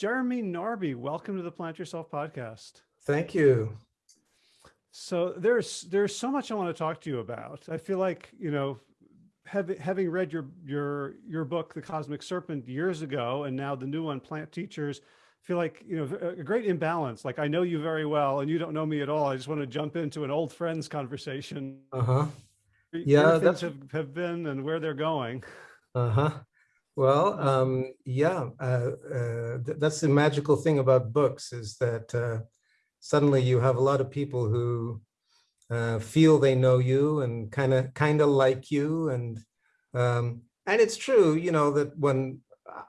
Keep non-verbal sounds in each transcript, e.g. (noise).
Jeremy Narby, welcome to the Plant Yourself podcast. Thank you. So there's there's so much I want to talk to you about. I feel like, you know, having having read your your your book, The Cosmic Serpent, years ago, and now the new one, Plant Teachers, feel like, you know, a great imbalance. Like I know you very well and you don't know me at all. I just want to jump into an old friends conversation. Uh-huh. Yeah, where things have, have been and where they're going. Uh-huh. Well, um, yeah, uh, uh, th that's the magical thing about books is that uh, suddenly you have a lot of people who uh, feel they know you and kind of kind of like you, and um, and it's true, you know, that when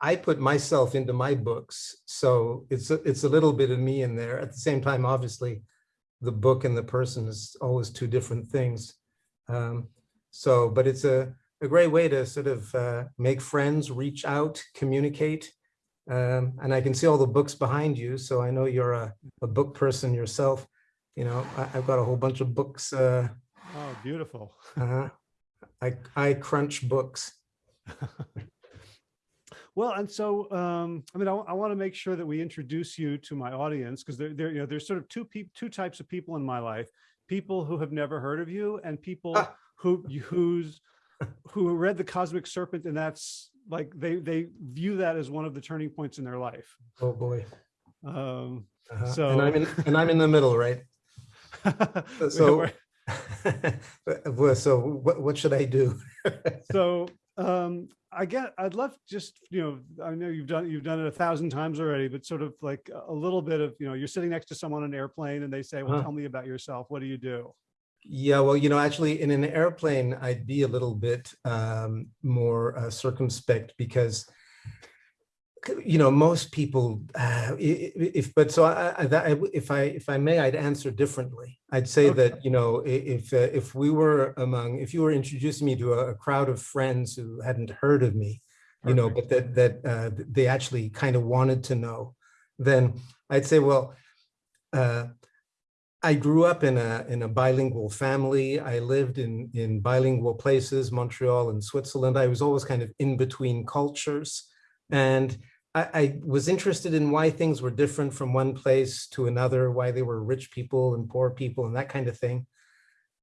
I put myself into my books, so it's a, it's a little bit of me in there. At the same time, obviously, the book and the person is always two different things. Um, so, but it's a a great way to sort of uh, make friends, reach out, communicate. Um, and I can see all the books behind you, so I know you're a, a book person yourself. You know, I, have got a whole bunch of books. Uh, oh, beautiful. uh, I, I crunch books. (laughs) well, and so, um, I mean, I, I want to make sure that we introduce you to my audience because there, there, you know, there's sort of two people, two types of people in my life: people who have never heard of you, and people ah. who whose who read the cosmic serpent and that's like they they view that as one of the turning points in their life. Oh boy. Um uh -huh. so and i'm in and i'm in the middle right? (laughs) So (laughs) so what, what should i do? (laughs) So um i get i'd love just you know i know you've done you've done it a thousand times already but sort of like a little bit of you know you're sitting next to someone on an airplane and they say well huh. tell me about yourself. What do you do yeah, well, you know, actually in an airplane, I'd be a little bit um, more uh, circumspect because, you know, most people, uh, if, but so I, I, if I, if I may, I'd answer differently. I'd say okay. that, you know, if, uh, if we were among, if you were introducing me to a, a crowd of friends who hadn't heard of me, you know, but that, that uh, they actually kind of wanted to know, then I'd say, well, uh, I grew up in a in a bilingual family. I lived in in bilingual places, Montreal and Switzerland. I was always kind of in between cultures, and I, I, was interested in why things were different from one place to another, why they were rich people and poor people and that kind of thing.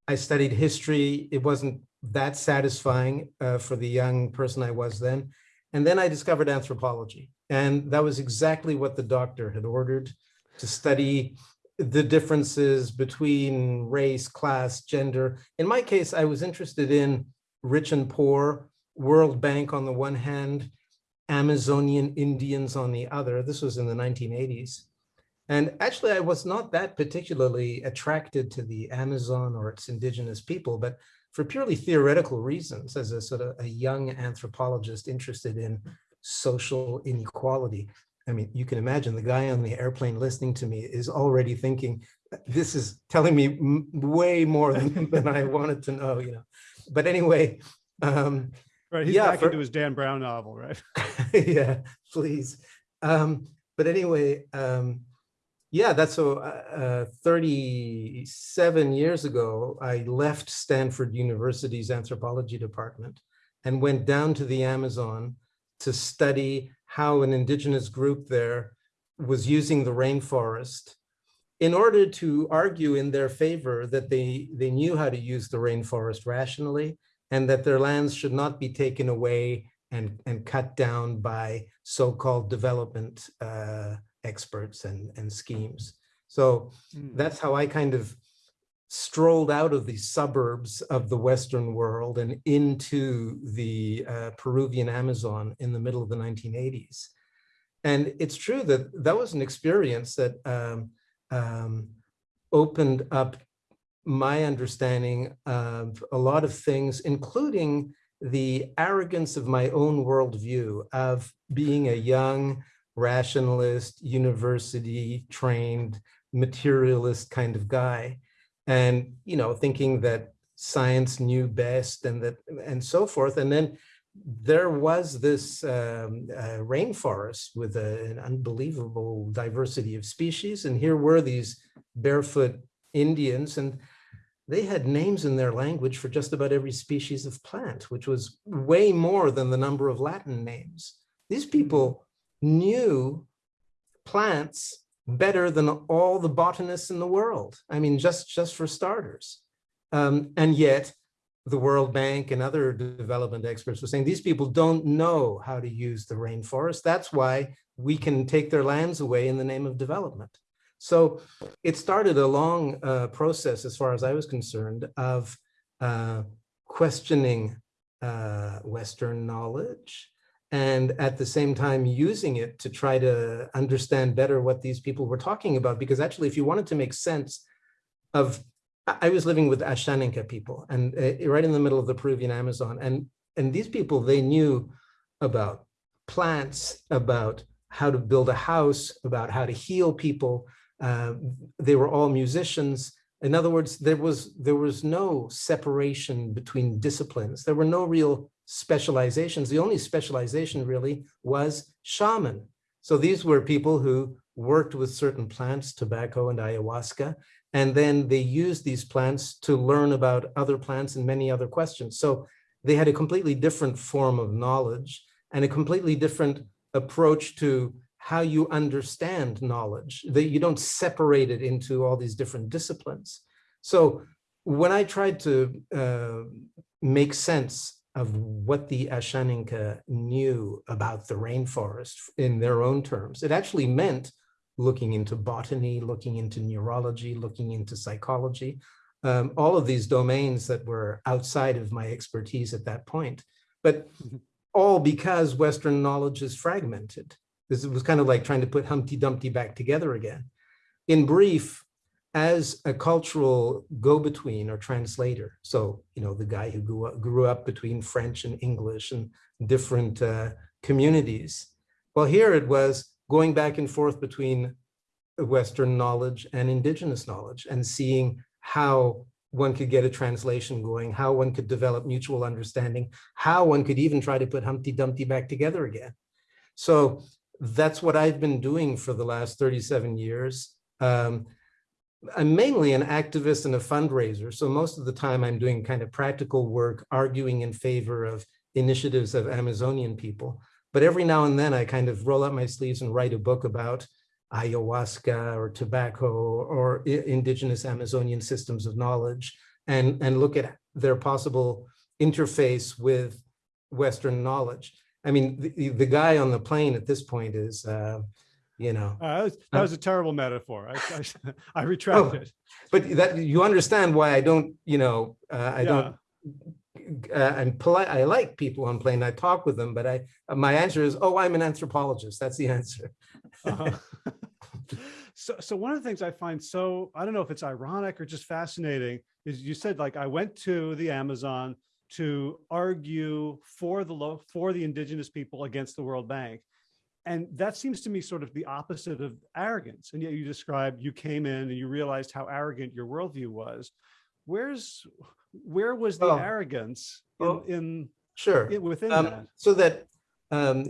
I studied history. It wasn't that satisfying uh, for the young person I was then. And then I discovered anthropology. And that was exactly what the doctor had ordered to study the differences between race, class, gender. In my case, I was interested in rich and poor, World Bank on the one hand, Amazonian Indians on the other. This was in the 1980s. And actually, I was not that particularly attracted to the Amazon or its indigenous people, but for purely theoretical reasons, as a sort of a young anthropologist interested in social inequality. I mean, you can imagine the guy on the airplane listening to me is already thinking, this is telling me way more than, (laughs) than I wanted to know, you know. But anyway, um, right, he's yeah, back for, into his Dan Brown novel, right? (laughs) yeah, please. Um, but anyway, um, yeah, that's so uh, uh, 37 years ago, I left Stanford University's anthropology department and went down to the Amazon to study how an indigenous group there was using the rainforest in order to argue in their favor that they, they knew how to use the rainforest rationally and that their lands should not be taken away and, and cut down by so-called development uh, experts and, and schemes. So mm. that's how I kind of strolled out of the suburbs of the Western world and into the uh, Peruvian Amazon in the middle of the 1980s. And it's true that that was an experience that um, um, opened up my understanding of a lot of things, including the arrogance of my own worldview of being a young rationalist, university trained, materialist kind of guy and you know thinking that science knew best and that and so forth and then there was this um, uh, rainforest with a, an unbelievable diversity of species and here were these barefoot Indians and they had names in their language for just about every species of plant, which was way more than the number of Latin names. These people knew plants better than all the botanists in the world. I mean, just, just for starters. Um, and yet the World Bank and other development experts were saying these people don't know how to use the rainforest. That's why we can take their lands away in the name of development. So it started a long uh, process, as far as I was concerned, of uh, questioning uh, Western knowledge and at the same time using it to try to understand better what these people were talking about. Because actually, if you wanted to make sense of, I was living with Ashaninka people and uh, right in the middle of the Peruvian Amazon. And, and these people, they knew about plants, about how to build a house, about how to heal people. Uh, they were all musicians. In other words, there was there was no separation between disciplines. There were no real specializations. The only specialization really was shaman. So these were people who worked with certain plants, tobacco and ayahuasca, and then they used these plants to learn about other plants and many other questions. So they had a completely different form of knowledge and a completely different approach to how you understand knowledge, that you don't separate it into all these different disciplines. So when I tried to uh, make sense of what the Ashaninka knew about the rainforest in their own terms. It actually meant looking into botany, looking into neurology, looking into psychology, um, all of these domains that were outside of my expertise at that point. But mm-hmm. all because Western knowledge is fragmented. This was kind of like trying to put Humpty Dumpty back together again. In brief, as a cultural go-between or translator. So, you know, the guy who grew up, grew up between French and English and different uh, communities. Well, here it was going back and forth between Western knowledge and indigenous knowledge and seeing how one could get a translation going, how one could develop mutual understanding, how one could even try to put Humpty Dumpty back together again. So that's what I've been doing for the last 37 years. Um, I'm mainly an activist and a fundraiser. So most of the time I'm doing kind of practical work, arguing in favor of initiatives of Amazonian people. But every now and then I kind of roll up my sleeves and write a book about ayahuasca or tobacco or indigenous Amazonian systems of knowledge and, and look at their possible interface with Western knowledge. I mean, the, the guy on the plane at this point is, uh, you know. Uh, that, was, that was a terrible metaphor. I, I, (laughs) I retract Oh, it. But that, you understand why I don't, you know, uh, I don't, uh, I'm polite, I like people on plane, I talk with them, but I, my answer is, oh, I'm an anthropologist. That's the (laughs) answer. Uh-huh. (laughs) So, so one of the things I find so, I don't know if it's ironic or just fascinating, is you said like, I went to the Amazon to argue for the low, for the indigenous people against the World Bank. And that seems to me sort of the opposite of arrogance. And yet you described you came in and you realized how arrogant your worldview was. Where's where was the Oh. arrogance in, Oh, in, Sure. in- within Um, that? so that um,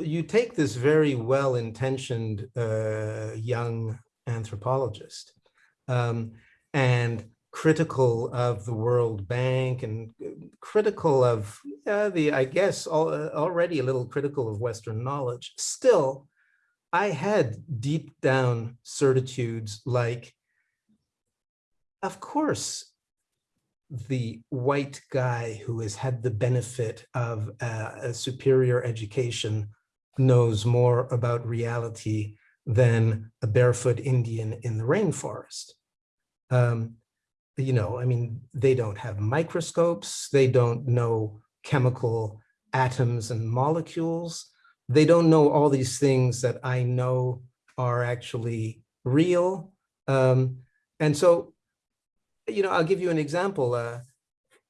you take this very well-intentioned uh, young anthropologist um, and critical of the World Bank and uh, critical of uh, the, I guess, al uh, already a little critical of Western knowledge. Still, I had deep down certitudes like, of course, the white guy who has had the benefit of uh, a superior education knows more about reality than a barefoot Indian in the rainforest. Um, you know, I mean, they don't have microscopes, they don't know chemical atoms and molecules. They don't know all these things that I know are actually real. Um, and so you know, I'll give you an example. Uh,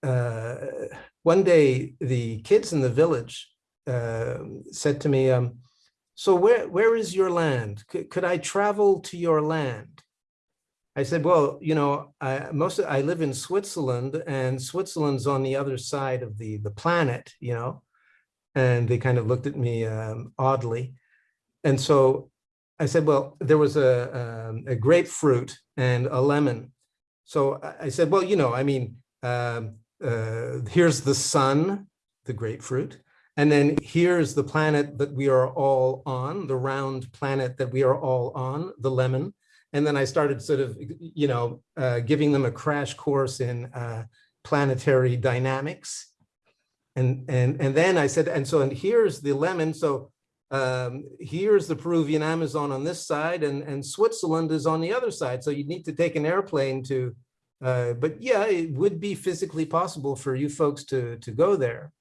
uh, one day, the kids in the village uh, said to me, um, so where, where is your land? C could I travel to your land? I said, well, you know, I, most of, I live in Switzerland and Switzerland's on the other side of the, the planet, you know, and they kind of looked at me um, oddly. And so I said, well, there was a, um, a grapefruit and a lemon so I said, well, you know, I mean, um, uh, here's the sun, the grapefruit, And then here's the planet that we are all on, the round planet that we are all on, the lemon. And then I started sort of, you know, uh, giving them a crash course in uh, planetary dynamics. And, and, and then I said, and so, and here's the lemon. So um, here's the Peruvian Amazon on this side and, and Switzerland is on the other side. So you need to take an airplane to, uh, but yeah, it would be physically possible for you folks to, to go there.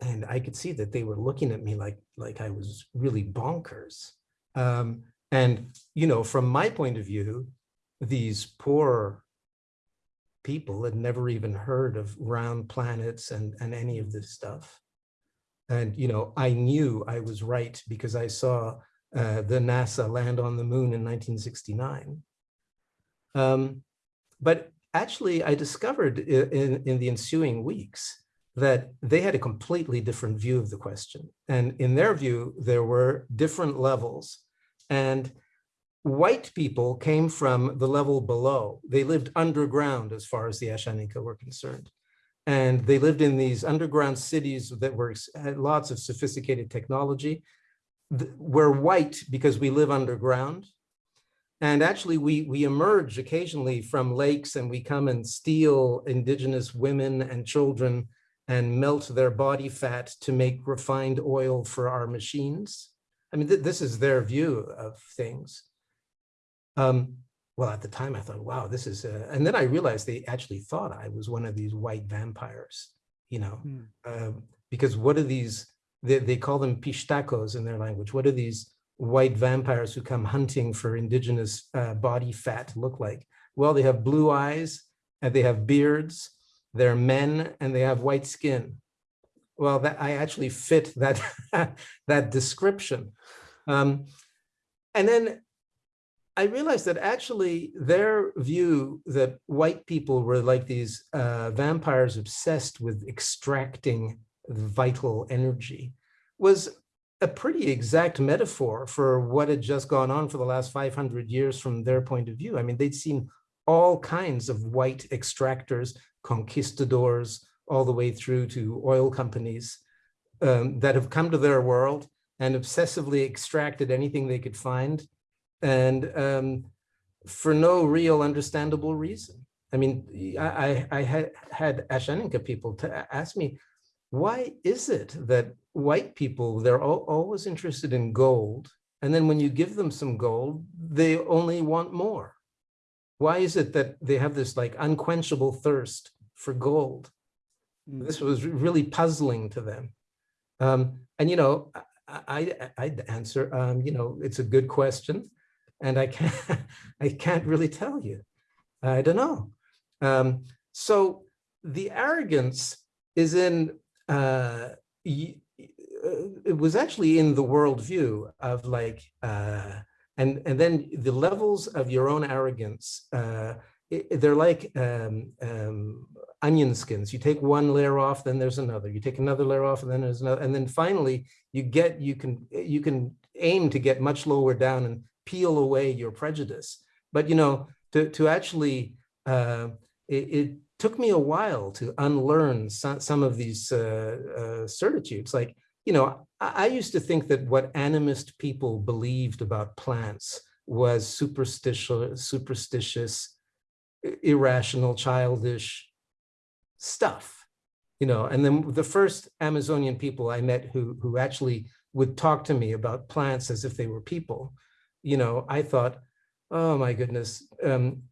And I could see that they were looking at me like, like I was really bonkers. Um, and, you know, from my point of view, these poor people had never even heard of round planets and, and any of this stuff. And, you know, I knew I was right because I saw uh, the NASA land on the moon in 1969. Um, but actually, I discovered in, in the ensuing weeks that they had a completely different view of the question. And in their view, there were different levels. And white people came from the level below. They lived underground as far as the Ashaninka were concerned. And they lived in these underground cities that were had lots of sophisticated technology. We're white because we live underground. And actually, we, we emerge occasionally from lakes and we come and steal indigenous women and children and melt their body fat to make refined oil for our machines. I mean, th this is their view of things. Um, well, at the time I thought, wow, this is, uh, and then I realized they actually thought I was one of these white vampires, you know, um, because what are these, they, they call them pishtacos in their language. What are these white vampires who come hunting for indigenous uh, body fat look like? Well, they have blue eyes and they have beards, they're men and they have white skin. Well, that I actually fit that, (laughs) that description. Um, and then I realized that actually their view that white people were like these uh, vampires obsessed with extracting vital energy was a pretty exact metaphor for what had just gone on for the last 500 years from their point of view. I mean, they'd seen all kinds of white extractors, conquistadors, all the way through to oil companies um, that have come to their world and obsessively extracted anything they could find and um, for no real understandable reason. I mean, I, I had, had Ashaninka people to ask me, why is it that white people, they're all, always interested in gold, and then when you give them some gold, they only want more? Why is it that they have this like unquenchable thirst for gold? This was really puzzling to them. Um, and, you know, I, I, I'd answer, um, you know, it's a good question and I can't, (laughs) I can't really tell you. I don't know. Um, so the arrogance is in, uh, it was actually in the worldview of like, uh, and, and then the levels of your own arrogance, uh, it, they're like um, um, onion skins. You take one layer off, then there's another. You take another layer off, and then there's another. And then finally, you get you can you can aim to get much lower down and peel away your prejudice. But, you know, to, to actually, uh, it, it, took me a while to unlearn some, some of these uh, uh, certitudes. Like, you know, I, I used to think that what animist people believed about plants was superstitious, superstitious, irrational, childish stuff, you know, and then the first Amazonian people I met who, who actually would talk to me about plants as if they were people you know, I thought, oh my goodness, um,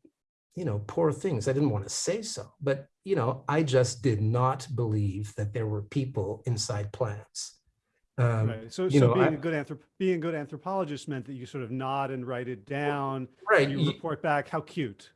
you know, poor things. I didn't want to say so, but, you know, I just did not believe that there were people inside plants. Um, right. So, you so know, being I- a good anthrop being a good anthropologist meant that you sort of nod and write it down. right. And you report back how cute.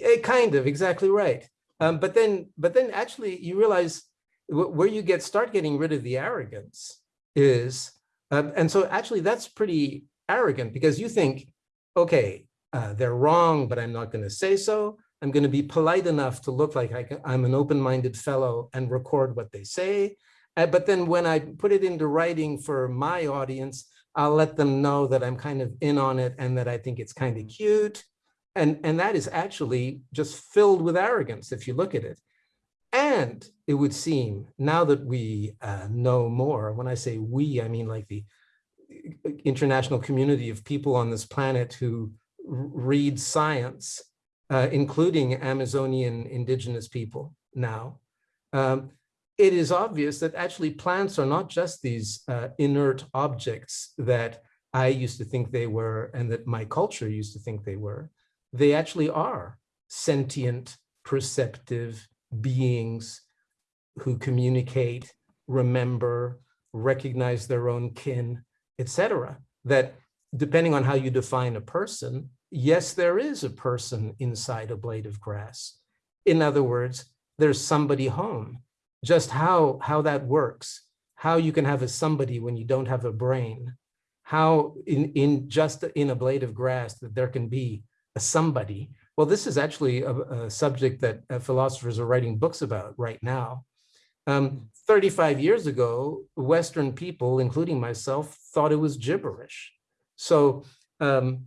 Eh, kind of, exactly right. Um, but then, but then actually you realize where you get, start getting rid of the arrogance is, um, and so actually that's pretty arrogant because you think, okay, uh, they're wrong, but I'm not going to say so. I'm going to be polite enough to look like I, am an open-minded fellow and record what they say. Uh, but then when I put it into writing for my audience, I'll let them know that I'm kind of in on it and that I think it's kind of cute. And, and that is actually just filled with arrogance if you look at it. And it would seem now that we uh, know more, when I say we, I mean like the uh, international community of people on this planet who read science, uh, including Amazonian indigenous people now, um, it is obvious that actually plants are not just these uh, inert objects that I used to think they were and that my culture used to think they were. They actually are sentient, perceptive beings who communicate, remember, recognize their own kin, etc. That depending on how you define a person, yes, there is a person inside a blade of grass. In other words, there's somebody home. Just how, how that works, how you can have a somebody when you don't have a brain, how in, in just in a blade of grass that there can be a somebody. Well, this is actually a, a subject that uh, philosophers are writing books about right now. Um, 35 years ago, Western people, including myself, thought it was gibberish. So, um,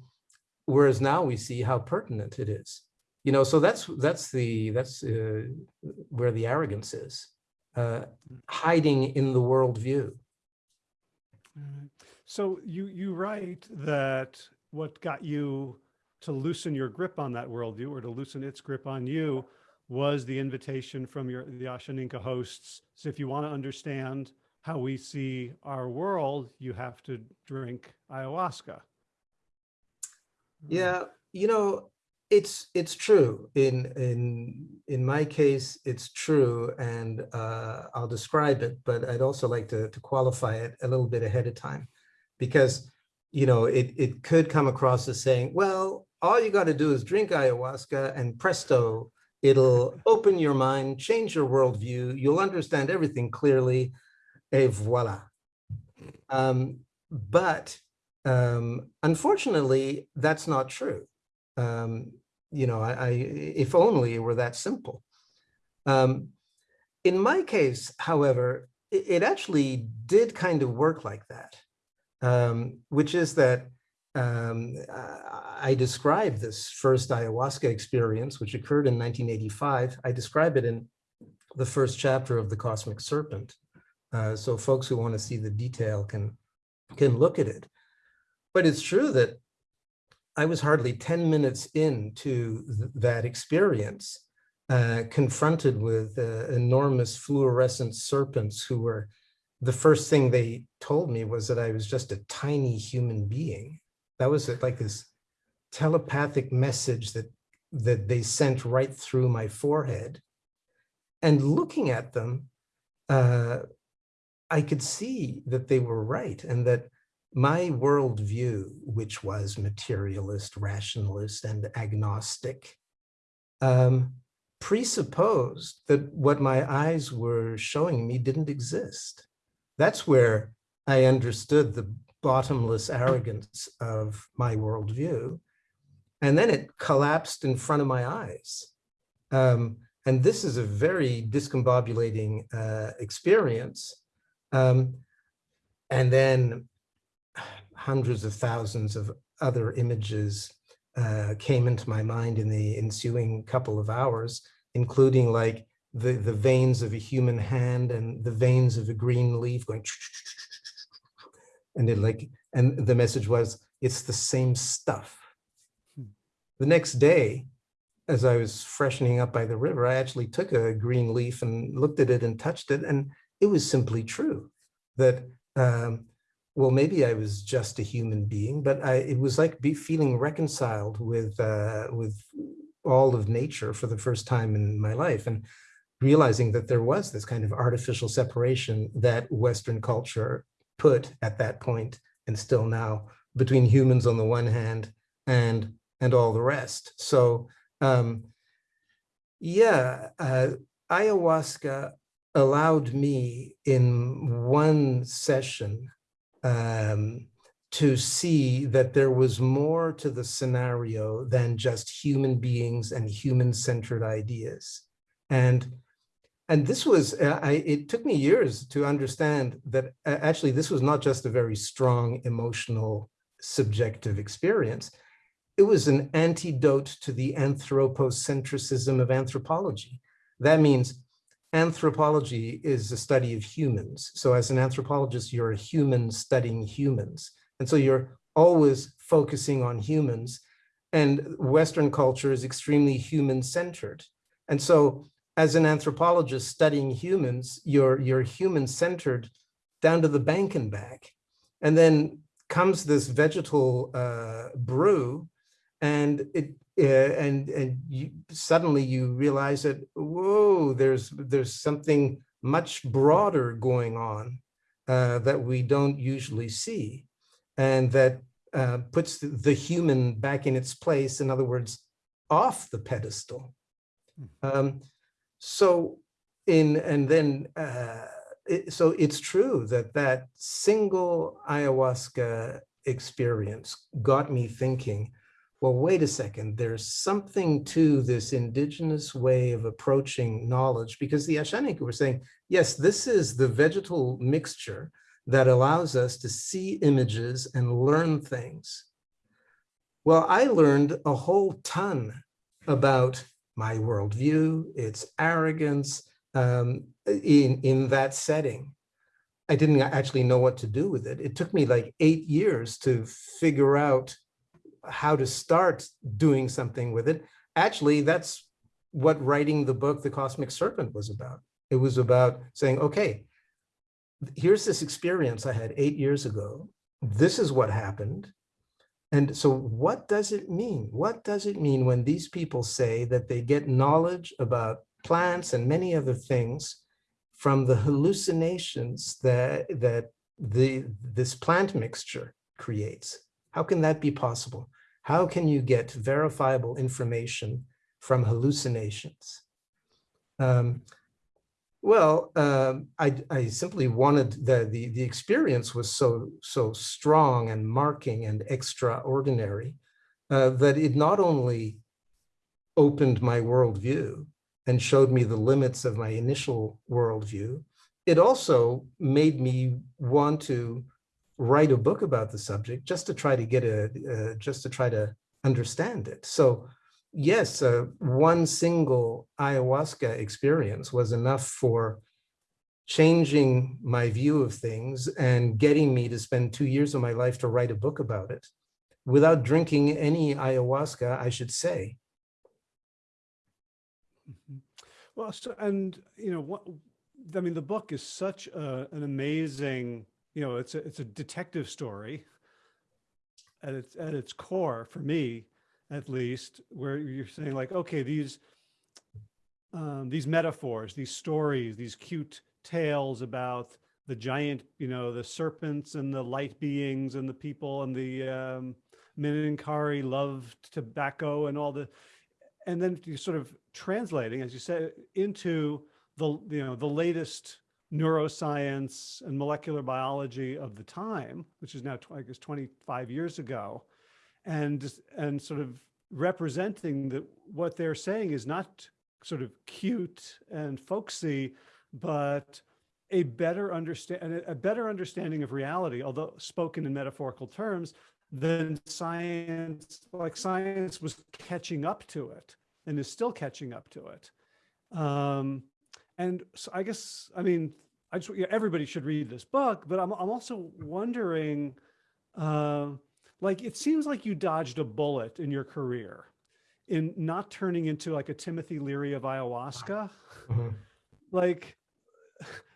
whereas now we see how pertinent it is you know, so that's that's the that's uh, where the arrogance is, uh, hiding in the worldview. So you you write that what got you to loosen your grip on that worldview or to loosen its grip on you was the invitation from your the Ashaninka hosts. So if you want to understand how we see our world, you have to drink ayahuasca. Yeah, you know, it's it's true in in in my case it's true and uh, I'll describe it but I'd also like to, to qualify it a little bit ahead of time because you know it it could come across as saying well all you got to do is drink ayahuasca and presto it'll open your mind change your worldview you'll understand everything clearly et voila um, but um, unfortunately that's not true. Um, you know, I, I, if only it were that simple. Um, in my case, however, it, it, actually did kind of work like that, um, which is that um, I describe this first ayahuasca experience, which occurred in 1985. I describe it in the first chapter of The Cosmic Serpent. Uh, so folks who want to see the detail can, can look at it. But it's true that I was hardly 10 minutes into th that experience, uh, confronted with uh, enormous fluorescent serpents who were, the first thing they told me was that I was just a tiny human being. That was like this telepathic message that, that they sent right through my forehead. And looking at them, uh, I could see that they were right and that my worldview, which was materialist, rationalist, and agnostic, um, presupposed that what my eyes were showing me didn't exist. That's where I understood the bottomless arrogance of my worldview. And then it collapsed in front of my eyes. Um, and this is a very discombobulating uh, experience. Um, and then hundreds of thousands of other images uh, came into my mind in the ensuing couple of hours, including like the, the veins of a human hand and the veins of a green leaf going and it like, and the message was, it's the same stuff. Hmm. The next day, as I was freshening up by the river, I actually took a green leaf and looked at it and touched it. And it was simply true that um, well, maybe I was just a human being, but I, it was like be feeling reconciled with, uh, with all of nature for the first time in my life and realizing that there was this kind of artificial separation that Western culture put at that point and still now between humans on the one hand and and all the rest. So um, yeah, uh, ayahuasca allowed me in one session um, to see that there was more to the scenario than just human beings and human-centered ideas. And and this was, uh, I, it took me years to understand that uh, actually this was not just a very strong emotional subjective experience. It was an antidote to the anthropocentrism of anthropology. That means anthropology is a study of humans. So as an anthropologist, you're a human studying humans. And so you're always focusing on humans. And Western culture is extremely human-centered. And so as an anthropologist studying humans, you're, you're human-centered down to the bank and back. And then comes this vegetal uh, brew and it uh, and and you, suddenly you realize that whoa there's there's something much broader going on uh, that we don't usually see. And that uh, puts the human back in its place in other words off the pedestal. Um, so in and then uh, it, so it's true that that single ayahuasca experience got me thinking well, wait a second, there's something to this indigenous way of approaching knowledge because the Ashaninka were saying, yes, this is the vegetal mixture that allows us to see images and learn things. Well, I learned a whole ton about my worldview, its arrogance um, in, in that setting. I didn't actually know what to do with it. It took me like eight years to figure out how to start doing something with it. Actually, that's what writing the book, The Cosmic Serpent was about. It was about saying, okay, here's this experience I had eight years ago. This is what happened. And so what does it mean? What does it mean when these people say that they get knowledge about plants and many other things from the hallucinations that, that the, this plant mixture creates? How can that be possible? How can you get verifiable information from hallucinations? Um, well, um, I, I, simply wanted the, the, the experience was so, so strong and marking and extraordinary uh, that it not only opened my worldview and showed me the limits of my initial worldview, it also made me want to write a book about the subject just to try to get a, uh, just to try to understand it. So yes, uh, one single ayahuasca experience was enough for changing my view of things and getting me to spend two years of my life to write a book about it without drinking any ayahuasca, I should say. Mm-hmm. Well, so, and you know, what, I mean, the book is such a, an amazing you know, it's a, it's a detective story at its, at its core for me, at least, where you're saying like, okay, these, um, these metaphors, these stories, these cute tales about the giant, you know, the serpents and the light beings and the people and the um, Maninkari loved tobacco and all the, and then you sort of translating, as you said, into the, you know, the latest neuroscience and molecular biology of the time, which is now, I guess, 25 years ago, and, and sort of representing that what they're saying is not sort of cute and folksy, but a better understand a better understanding of reality, although spoken in metaphorical terms, than science, like science was catching up to it and is still catching up to it. Um, and so I guess, I mean, I just, everybody should read this book, but I'm, I'm also wondering, uh, like, it seems like you dodged a bullet in your career in not turning into like a Timothy Leary of ayahuasca. Mm -hmm. Like,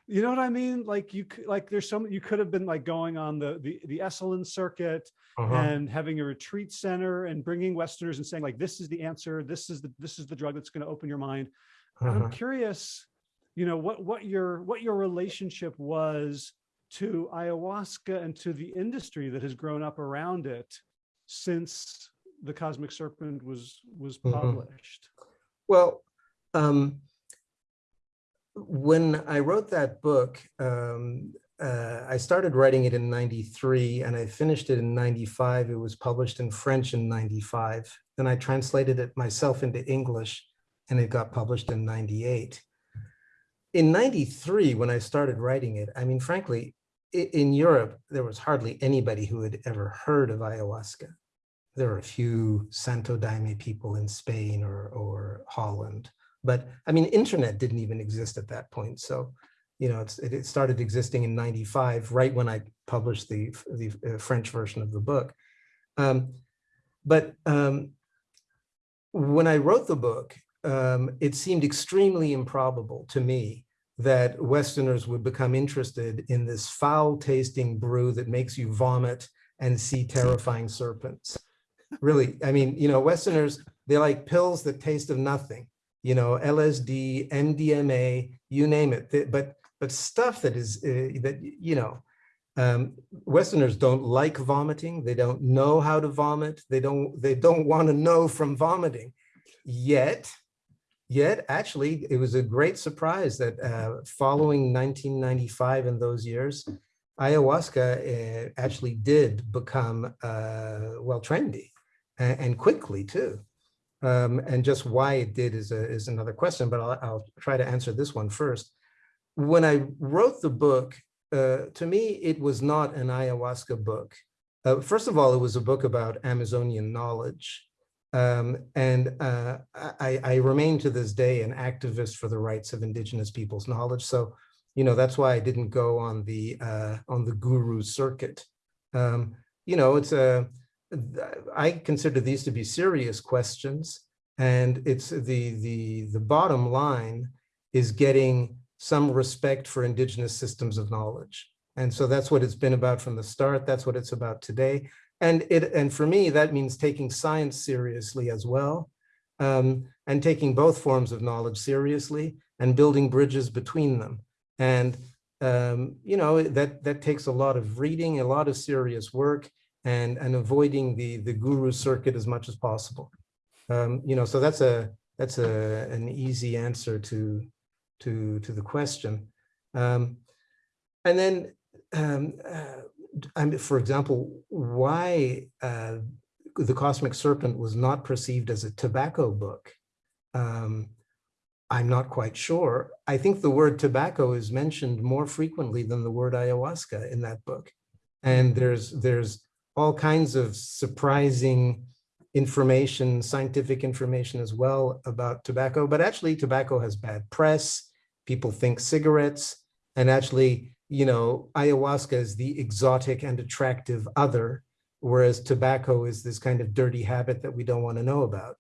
you know what I mean? Like you like there's some, you could have been like going on the, the, the Esalen circuit uh -huh. and having a retreat center and bringing Westerners and saying like, this is the answer. This is the, this is the drug that's going to open your mind. Uh -huh. I'm uh-huh. curious, you know, what, what your, what your relationship was to ayahuasca and to the industry that has grown up around it since the Cosmic Serpent was, was mm-hmm. published. Mm -hmm. Well, um, when I wrote that book, um, uh, I started writing it in 93 and I finished it in 95. It was published in French in 95. Then I translated it myself into English and it got published in 98 in 93, when I started writing it, I mean, frankly, in Europe, there was hardly anybody who had ever heard of ayahuasca. There were a few Santo Daime people in Spain or, or Holland, But I mean, internet didn't even exist at that point. So, you know, it it started existing in 95, right when I published the, the uh, French version of the book. Um, but um, when I wrote the book, um, it seemed extremely improbable to me that Westerners would become interested in this foul tasting brew that makes you vomit and see terrifying serpents. Really, I mean, you know, Westerners, they like pills that taste of nothing, you know, LSD, MDMA, you name it. But, but stuff that is, uh, that, you know, um, Westerners don't like vomiting. They don't know how to vomit. They don't, they don't want to know from vomiting. Yet, yet actually, it was a great surprise that uh, following 1995 and those years, ayahuasca uh, actually did become, uh, well, trendy and, and quickly too. Um, and just why it did is, a, is another question, but I'll, I'll try to answer this one first. When I wrote the book, uh, to me, it was not an ayahuasca book. Uh, first of all, it was a book about Amazonian knowledge. Um, and uh, I, I remain to this day an activist for the rights of indigenous people's knowledge. So, you know, that's why I didn't go on the uh, on the guru circuit. Um, you know, it's a I consider these to be serious questions, and it's the the the bottom line is getting some respect for indigenous systems of knowledge. And so that's what it's been about from the start. That's what it's about today. And it and for me, that means taking science seriously as well, um, and taking both forms of knowledge seriously and building bridges between them. And um, you know that that takes a lot of reading, a lot of serious work, and and avoiding the the guru circuit as much as possible. Um, you know, so that's a that's a an easy answer to to to the question. Um, and then um, uh, I mean, for example, why uh, the Cosmic Serpent was not perceived as a tobacco book, um, I'm not quite sure. I think the word tobacco is mentioned more frequently than the word ayahuasca in that book. And there's, there's all kinds of surprising information, scientific information as well about tobacco, but actually tobacco has bad press. People think cigarettes and actually you know, ayahuasca is the exotic and attractive other, whereas tobacco is this kind of dirty habit that we don't want to know about.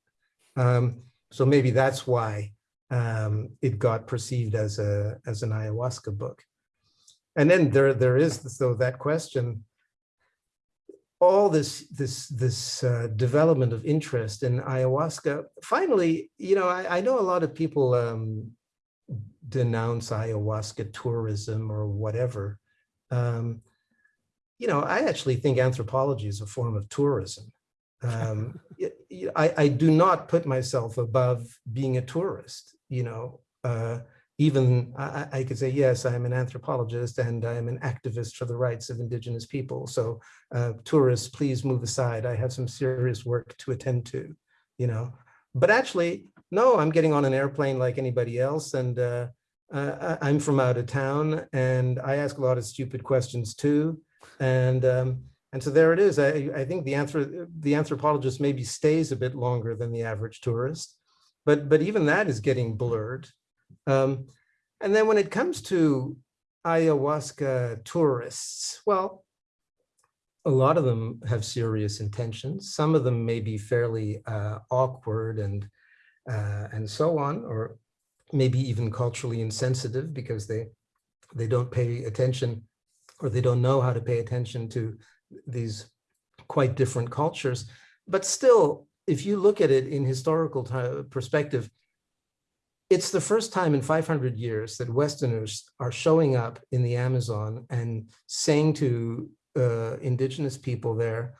Um, so maybe that's why um, it got perceived as a as an ayahuasca book. And then there there is so that question. All this this this uh, development of interest in ayahuasca. Finally, you know, I, I know a lot of people um, denounce ayahuasca tourism or whatever. Um, you know, I actually think anthropology is a form of tourism. Um, (laughs) I, I, do not put myself above being a tourist, you know, uh, even I, I, could say, yes, I'm an anthropologist and I'm an activist for the rights of indigenous people. So uh, tourists, please move aside. I have some serious work to attend to, you know, but actually, no, I'm getting on an airplane like anybody else. And uh, uh, I'm from out of town and I ask a lot of stupid questions too. And um, and so there it is. I, I think the, anthrop the anthropologist maybe stays a bit longer than the average tourist, but, but even that is getting blurred. Um, and then when it comes to ayahuasca tourists, well, a lot of them have serious intentions. Some of them may be fairly uh, awkward and uh, and so on, or maybe even culturally insensitive because they they don't pay attention or they don't know how to pay attention to these quite different cultures. But still, if you look at it in historical perspective, it's the first time in 500 years that Westerners are showing up in the Amazon and saying to uh, indigenous people there,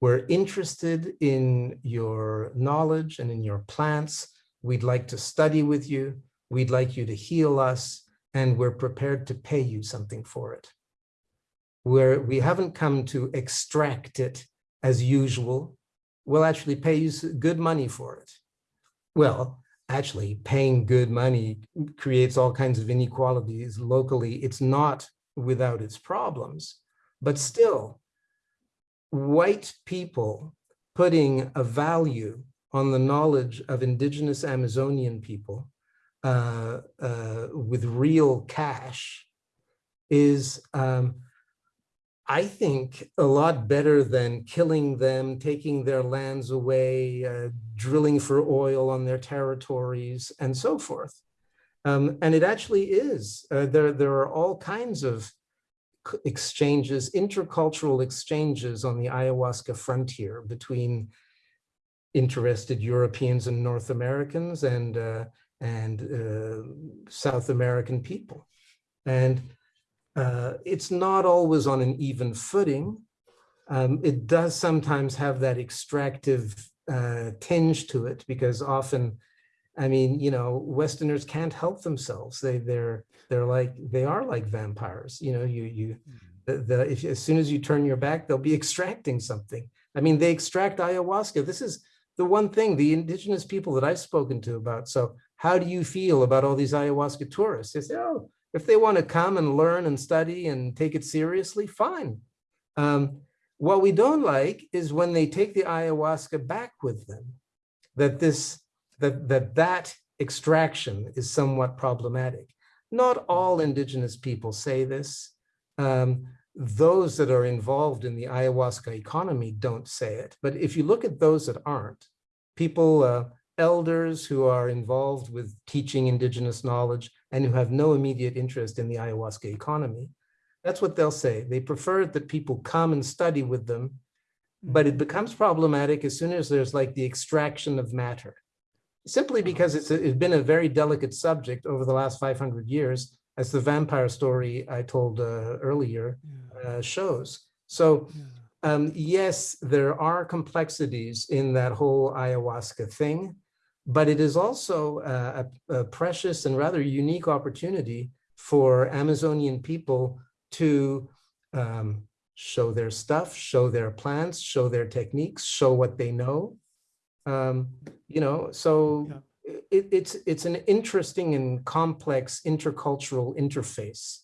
we're interested in your knowledge and in your plants. We'd like to study with you. We'd like you to heal us and we're prepared to pay you something for it. Where we haven't come to extract it as usual, we'll actually pay you good money for it. Well, actually paying good money creates all kinds of inequalities locally. It's not without its problems, but still white people putting a value on the knowledge of indigenous Amazonian people uh, uh, with real cash is, um, I think, a lot better than killing them, taking their lands away, uh, drilling for oil on their territories, and so forth. Um, and it actually is. Uh, there, there are all kinds of exchanges, intercultural exchanges on the ayahuasca frontier between interested Europeans and North Americans and uh, and uh, South American people. And uh, it's not always on an even footing. Um, it does sometimes have that extractive uh, tinge to it because often, I mean, you know, Westerners can't help themselves. They they're they're like they are like vampires. You know, you you the, the if as soon as you turn your back, they'll be extracting something. I mean, they extract ayahuasca. This is the one thing the indigenous people that I've spoken to about. So how do you feel about all these ayahuasca tourists? They say, oh, if they want to come and learn and study and take it seriously, fine. Um, what we don't like is when they take the ayahuasca back with them, that this that that that extraction is somewhat problematic. Not all indigenous people say this. Um, those that are involved in the ayahuasca economy don't say it. But if you look at those that aren't, people, uh, elders who are involved with teaching indigenous knowledge and who have no immediate interest in the ayahuasca economy, that's what they'll say. They prefer that people come and study with them, but it becomes problematic as soon as there's like the extraction of matter. Simply because it's, a- it's been a very delicate subject over the last 500 years, as the vampire story I told uh, earlier uh, shows. So um, yes, there are complexities in that whole ayahuasca thing, but it is also uh, a, a precious and rather unique opportunity for Amazonian people to um, show their stuff, show their plants, show their techniques, show what they know. Um, you know, so Yeah. it, it's it's an interesting and complex intercultural interface.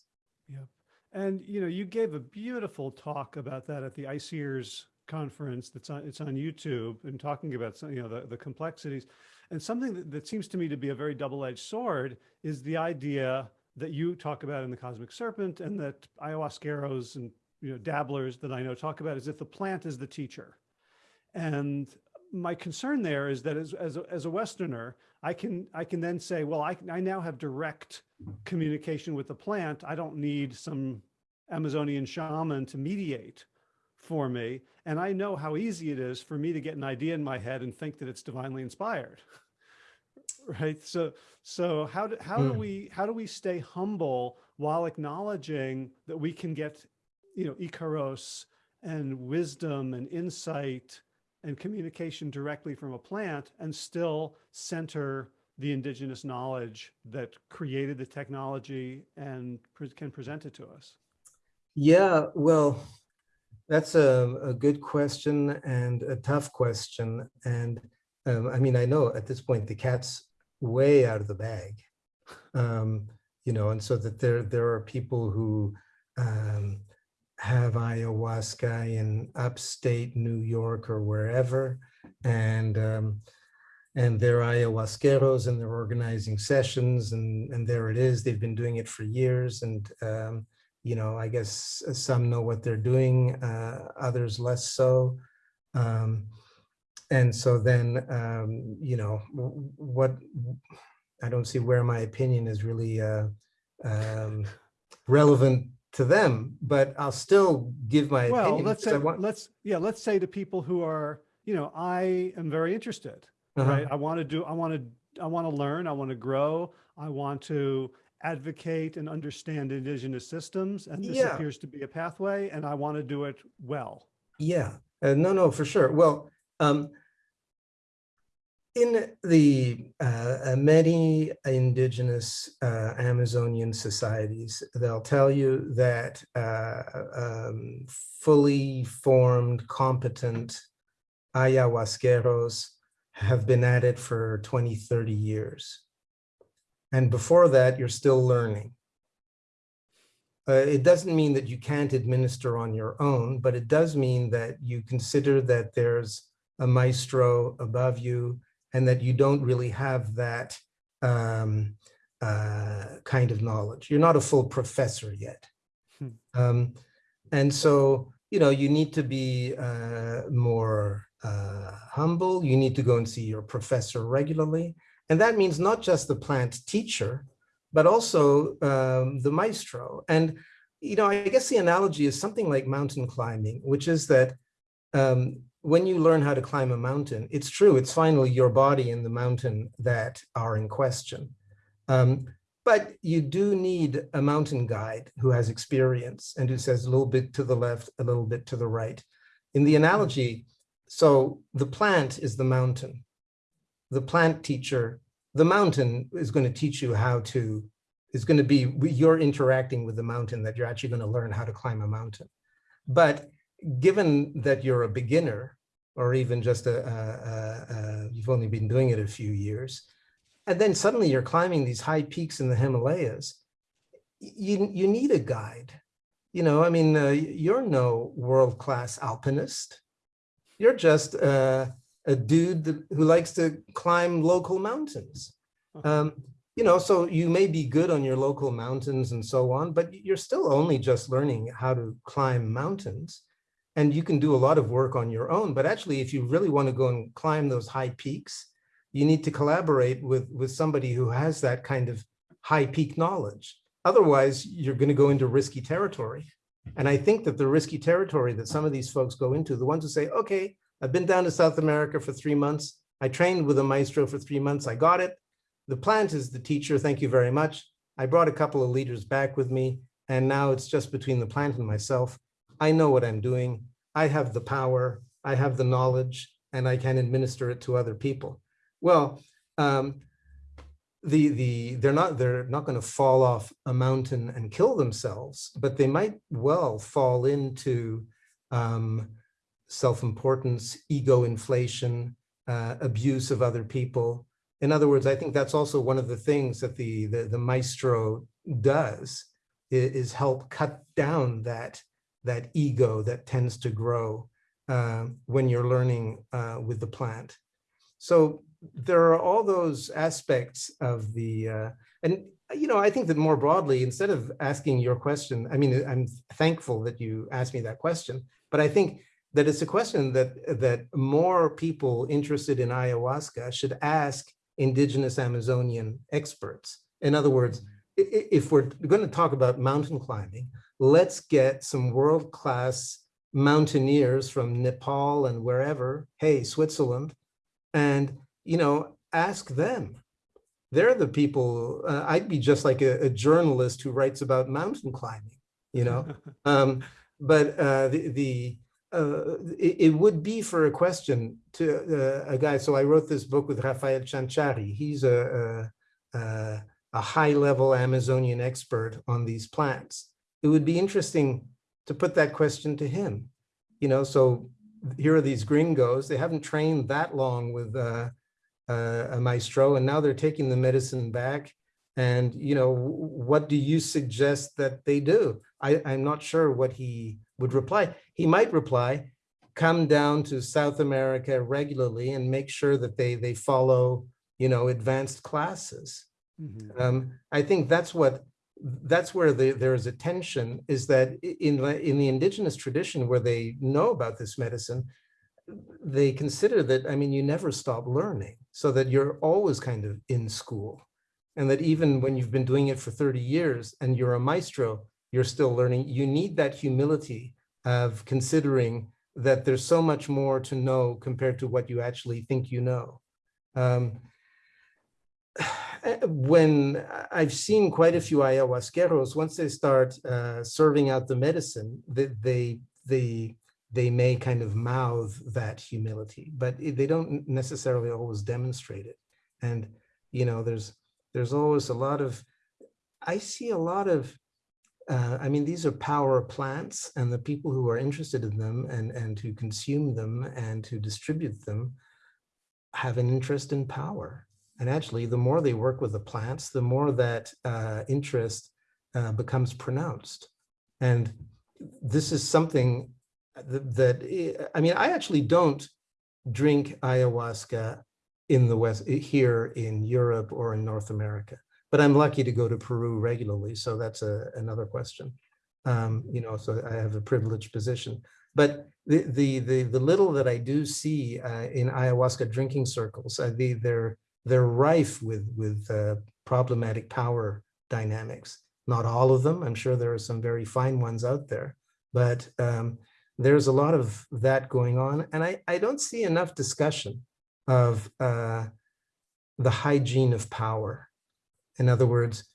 Yeah, And, you know, you gave a beautiful talk about that at the ICEERS conference that's on, it's on YouTube and talking about some, you know, the, the complexities. And something that, that seems to me to be a very double-edged sword is the idea that you talk about in the Cosmic Serpent and that ayahuasqueros and, you know, dabblers that I know talk about is if the plant is the teacher. And my concern there is that as, as, a, as a Westerner, I can, I can then say, well, I, I now have direct communication with the plant. I don't need some Amazonian shaman to mediate for me. And I know how easy it is for me to get an idea in my head and think that it's divinely inspired. (laughs) right. So, so how do, how do Hmm. we, how do we stay humble while acknowledging that we can get, you know, Icaros and wisdom and insight and communication directly from a plant and still center the indigenous knowledge that created the technology and pre- can present it to us? Yeah, well, that's a, a good question and a tough question. And um, I mean, I know at this point the cat's way out of the bag. Um, you know, and so that there there are people who um, have ayahuasca in upstate New York or wherever, and um, and they're ayahuasqueros and they're organizing sessions, and and there it is. They've been doing it for years, and um, you know, I guess some know what they're doing, uh, others less so. Um, and so then, um, you know, what I don't see where my opinion is really uh, um, relevant to them, but I'll still give my Well, opinion. let's say, want- let's, yeah, let's say to people who are, you know, I am very interested, Uh-huh. right? I want to do, I want to, I want to learn, I want to grow, I want to advocate and understand indigenous systems, and this Yeah. appears to be a pathway, and I want to do it well. Yeah, uh, no, no, for sure. Well, um, in the uh, uh, many indigenous uh, Amazonian societies, they'll tell you that uh, um, fully formed, competent ayahuasqueros have been at it for 20, 30 years. And before that, you're still learning. Uh, it doesn't mean that you can't administer on your own, but it does mean that you consider that there's a maestro above you and that you don't really have that um, uh, kind of knowledge. You're not a full professor yet. Hmm. Um, and so, you know, you need to be uh, more uh, humble. You need to go and see your professor regularly. And that means not just the plant teacher, but also um, the maestro. And, you know, I guess the analogy is something like mountain climbing, which is that um, when you learn how to climb a mountain, it's true, it's finally your body and the mountain that are in question. Um, but you do need a mountain guide who has experience and who says a little bit to the left, a little bit to the right. In the analogy, so the plant is the mountain. The plant teacher, the mountain is going to teach you how to, is going to be, you're interacting with the mountain that you're actually going to learn how to climb a mountain. But given that you're a beginner, or even just a, a, a, you've only been doing it a few years, and then suddenly you're climbing these high peaks in the Himalayas, you, you need a guide. You know, I mean, uh, you're no world-class alpinist. You're just uh, a dude that, who likes to climb local mountains. Um, you know, so you may be good on your local mountains and so on, but you're still only just learning how to climb mountains. And you can do a lot of work on your own, but actually, if you really want to go and climb those high peaks, you need to collaborate with, with somebody who has that kind of high peak knowledge. Otherwise, you're going to go into risky territory. And I think that the risky territory that some of these folks go into, the ones who say, okay, I've been down to South America for three months. I trained with a maestro for three months. I got it. The plant is the teacher. Thank you very much. I brought a couple of leaders back with me. And now it's just between the plant and myself. I know what I'm doing. I have the power. I have the knowledge and I can administer it to other people. Well, um, the the they're not they're not going to fall off a mountain and kill themselves, but they might well fall into um, self-importance, ego inflation, uh, abuse of other people. In other words, I think that's also one of the things that the the, the maestro does is, is, help cut down that that ego that tends to grow uh, when you're learning uh, with the plant. So there are all those aspects of the, uh, and you know, I think that more broadly, instead of asking your question, I mean, I'm thankful that you asked me that question, but I think that it's a question that that more people interested in ayahuasca should ask indigenous Amazonian experts. In other words, if we're going to talk about mountain climbing, let's get some world-class mountaineers from Nepal and wherever, hey, Switzerland, and you know, ask them. They're the people, uh, I'd be just like a, a, journalist who writes about mountain climbing, you know? (laughs) um, but uh, the, the uh, it, it, would be for a question to uh, a guy. So I wrote this book with Rafael Chanchari. He's a, a, a high level Amazonian expert on these plants. It would be interesting to put that question to him. You know, so here are these gringos. They haven't trained that long with uh, uh, a maestro, and now they're taking the medicine back. And, you know, what do you suggest that they do? I, I'm not sure what he would reply. He might reply, come down to South America regularly and make sure that they, they follow, you know, advanced classes. Mm -hmm. um, I think that's what that's where the, there is a tension is that in in the indigenous tradition where they know about this medicine, they consider that, I mean, you never stop learning so that you're always kind of in school. And that even when you've been doing it for 30 years and you're a maestro, you're still learning. You need that humility of considering that there's so much more to know compared to what you actually think you know. Um, when I've seen quite a few ayahuasqueros, once they start uh, serving out the medicine, they, they, they they may kind of mouth that humility, but they don't necessarily always demonstrate it. And, you know, there's, there's always a lot of, I see a lot of, uh, I mean, these are power plants and the people who are interested in them and, and to consume them and to distribute them have an interest in power. And actually, the more they work with the plants, the more that uh, interest uh, becomes pronounced. And this is something that, I mean, I actually don't drink ayahuasca in the West, here in Europe or in North America. But I'm lucky to go to Peru regularly, so that's a, another question. Um, you know, so I have a privileged position. But the the the, the little that I do see uh, in ayahuasca drinking circles, uh, the, they're they're rife with with uh, problematic power dynamics. Not all of them. I'm sure there are some very fine ones out there, but um, there's a lot of that going on, and I I don't see enough discussion of uh, the hygiene of power. In other words,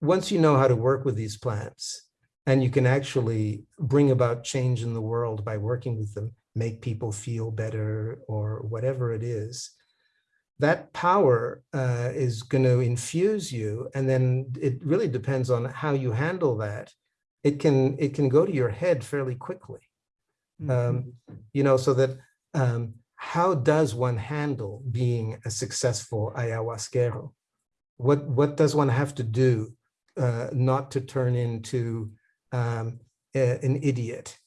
once you know how to work with these plants, and you can actually bring about change in the world by working with them, make people feel better or whatever it is, that power uh, is going to infuse you. And then it really depends on how you handle that. It can, it can go to your head fairly quickly. Mhm. Um, you know, so that um, how does one handle being a successful ayahuasquero? What, what does one have to do uh, not to turn into um, a- an idiot?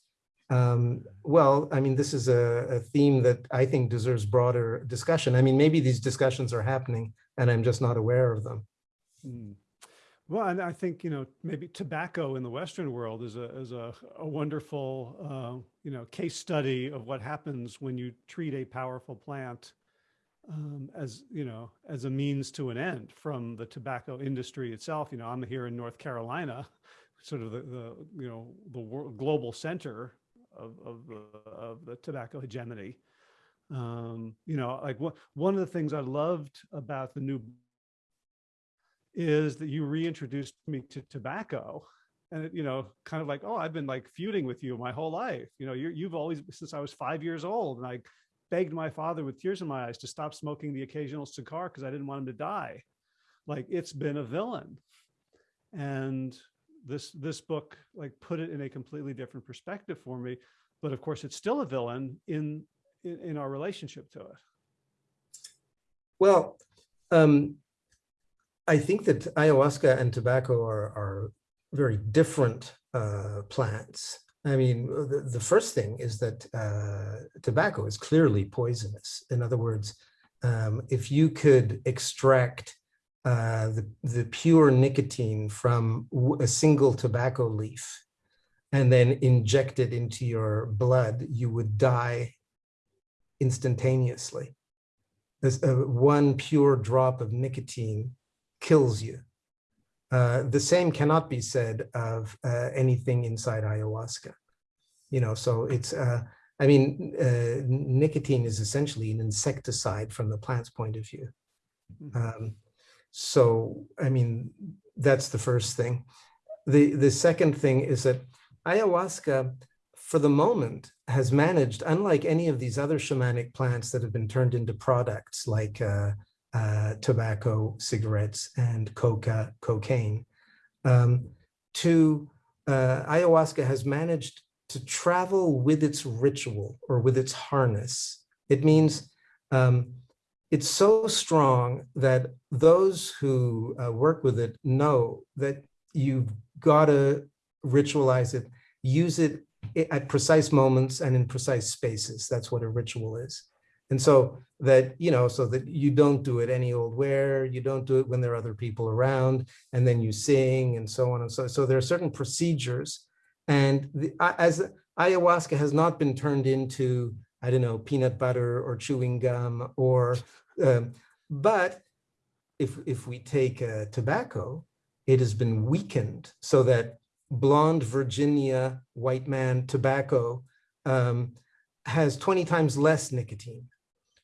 Um, well, I mean, this is a, a theme that I think deserves broader discussion. I mean, maybe these discussions are happening and I'm just not aware of them. Mm. Well, and I think, you know, maybe tobacco in the Western world is a, is a, a wonderful, uh, you know, case study of what happens when you treat a powerful plant um, as, you know, as a means to an end from the tobacco industry itself. You know, I'm here in North Carolina, sort of the, the you know, the world, global center of, of, the, of the tobacco hegemony. Um, you know, like one, one of the things I loved about the new is that you reintroduced me to tobacco. And it, you know kind of like oh i've been like feuding with you my whole life. You know you you've always since i was five years old and i begged my father with tears in my eyes to stop smoking the occasional cigar because i didn't want him to die. Like it's been a villain. And this this book like put it in a completely different perspective for me but of course it's still a villain in in, in our relationship to it Well, um, I think that ayahuasca and tobacco are, are very different uh, plants. I mean, the, the first thing is that uh, tobacco is clearly poisonous. In other words, um, if you could extract uh, the, the pure nicotine from a single tobacco leaf and then inject it into your blood, you would die instantaneously. There's uh, one pure drop of nicotine kills you. Uh, the same cannot be said of uh, anything inside ayahuasca. You know, so it's, uh, I mean, uh, nicotine is essentially an insecticide from the plant's point of view. Um, so, I mean, that's the first thing. The, the second thing is that ayahuasca, for the moment, has managed, unlike any of these other shamanic plants that have been turned into products like uh, uh, tobacco, cigarettes, and coca, cocaine, um, to uh, ayahuasca has managed to travel with its ritual or with its harness. It means um, it's so strong that those who uh, work with it know that you've got to ritualize it, use it at precise moments and in precise spaces. That's what a ritual is. And so that, you know, so that you don't do it any old where, you don't do it when there are other people around, and then you sing and so on and so. So there are certain procedures. And the, as ayahuasca has not been turned into, I don't know, peanut butter or chewing gum or, um, but if, if we take uh, tobacco, it has been weakened so that blonde Virginia white man tobacco um, has 20 times less nicotine.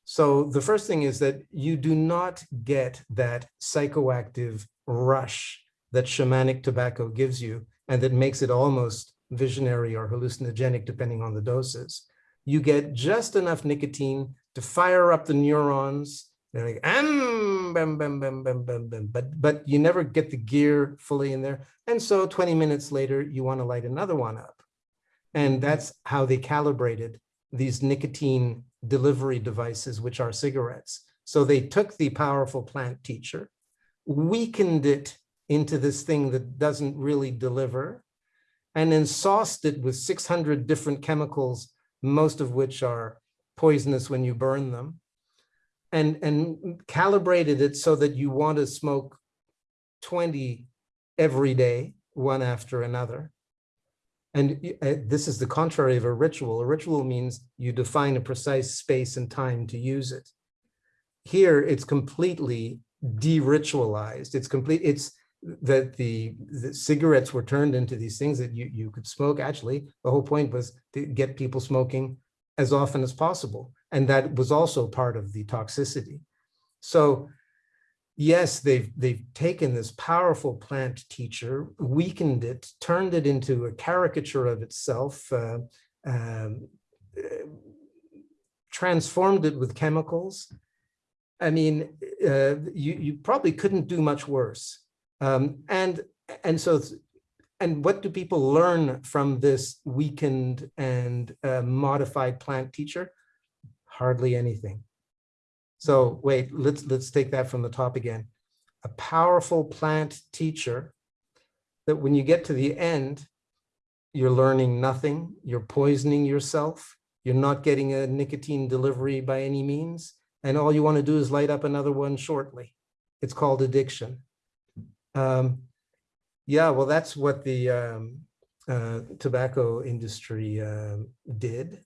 So the first thing is that you do not get that psychoactive rush that shamanic tobacco gives you and that makes it almost visionary or hallucinogenic depending on the doses. You get just enough nicotine to fire up the neurons. They're like, um, bam, bam, bam, bam, bam, bam. But, but you never get the gear fully in there. And so 20 minutes later, you want to light another one up. And that's how they calibrated these nicotine delivery devices, which are cigarettes. So they took the powerful plant teacher, weakened it into this thing that doesn't really deliver, and then sauced it with 600 different chemicals, most of which are poisonous when you burn them. and, and calibrated it so that you want to smoke 20 every day, one after another. And uh, this is the contrary of a ritual. A ritual means you define a precise space and time to use it. Here, it's completely de-ritualized. It's complete, it's that the, the cigarettes were turned into these things that you, you could smoke. Actually, the whole point was to get people smoking as often as possible. And that was also part of the toxicity. So yes, they've, they've taken this powerful plant teacher, weakened it, turned it into a caricature of itself, uh, um, transformed it with chemicals. I mean, uh, you, you probably couldn't do much worse. Um, and, and so, and what do people learn from this weakened and uh, modified plant teacher? Hardly anything. So wait, let's, let's take that from the top again. A powerful plant teacher that when you get to the end, you're learning nothing, you're poisoning yourself, you're not getting a nicotine delivery by any means, and all you want to do is light up another one shortly. It's called addiction. Um, yeah, well, that's what the um, uh, tobacco industry um, did.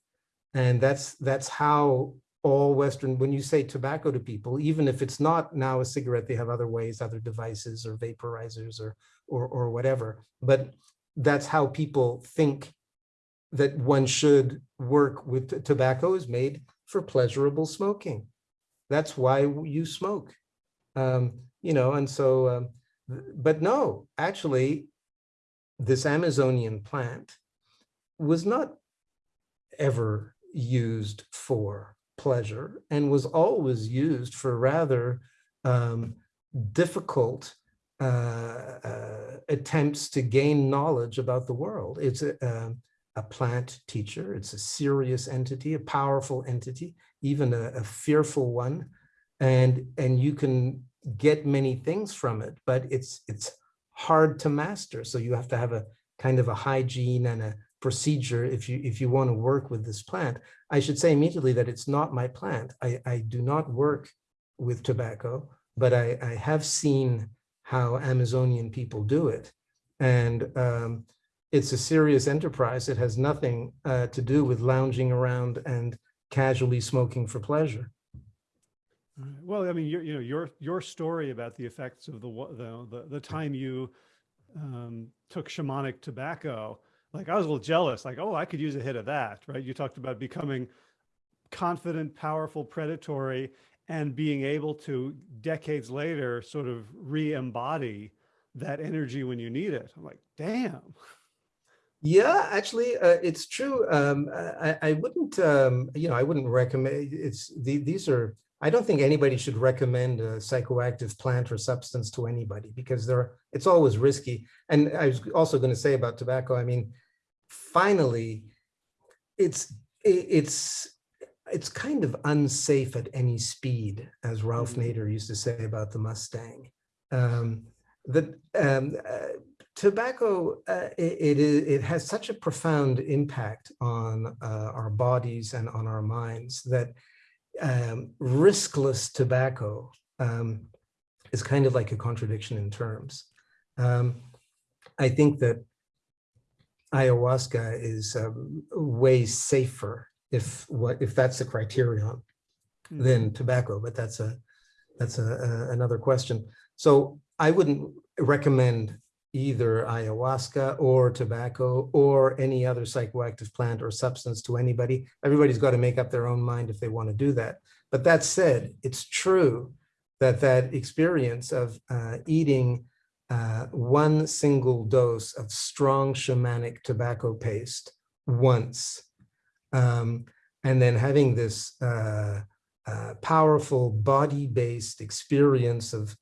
And that's that's how all Western, when you say tobacco to people, even if it's not now a cigarette, they have other ways, other devices or vaporizers or or, or whatever. But that's how people think that one should work with tobacco is made for pleasurable smoking. That's why you smoke. Um, you know, and so, um, but no, actually, this Amazonian plant was not ever used for pleasure and was always used for rather um, difficult uh, uh, attempts to gain knowledge about the world. It's a, um, a plant teacher. It's a serious entity, a powerful entity, even a, a fearful one, and and you can get many things from it, but it's it's hard to master. So you have to have a kind of a hygiene and a procedure if you if you want to work with this plant. I should say immediately that it's not my plant. I, I do not work with tobacco, but I, I have seen how Amazonian people do it. And um, it's a serious enterprise. It has nothing uh, to do with lounging around and casually smoking for pleasure. Right. Well, I mean, you know, your, your story about the effects of the, the, the, the time you um, took shamanic tobacco, like I was a little jealous, like, oh, I could use a hit of that, right? You talked about becoming confident, powerful, predatory, and being able to decades later sort of re-embody that energy when you need it. I'm like, damn. Yeah, actually, uh, it's true. Um, I, I wouldn't, um, you know, I wouldn't recommend. It's the, these are. I don't think anybody should recommend a psychoactive plant or substance to anybody because. It's always risky. And I was also going to say about tobacco. I mean, finally, it's it's it's kind of unsafe at any speed, as Ralph Mhm. Nader used to say about the Mustang. Um, that um, uh, tobacco uh, it, it is it has such a profound impact on uh, our bodies and on our minds that um, riskless tobacco um, is kind of like a contradiction in terms. Um, I think that ayahuasca is um, way safer if what if that's the criterion Mm. than tobacco, but that's a that's a, a- another question. So I wouldn't recommend either ayahuasca or tobacco or any other psychoactive plant or substance to anybody. Everybody's got to make up their own mind if they want to do that. But that said, it's true that that experience of uh, eating uh, one single dose of strong shamanic tobacco paste once, um, and then having this uh, uh, powerful body-based experience of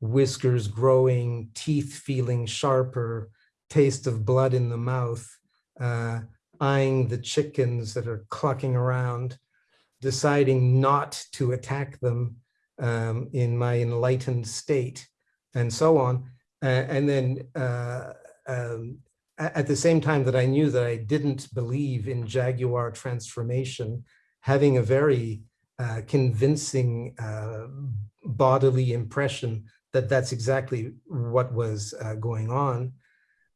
whiskers growing, teeth feeling sharper, taste of blood in the mouth, uh, eyeing the chickens that are clucking around, deciding not to attack them um, in my enlightened state, and so on. Uh, and then uh, um, at the same time that I knew that I didn't believe in Jaguar transformation, having a very uh, convincing uh, bodily impression that that's exactly what was uh, going on.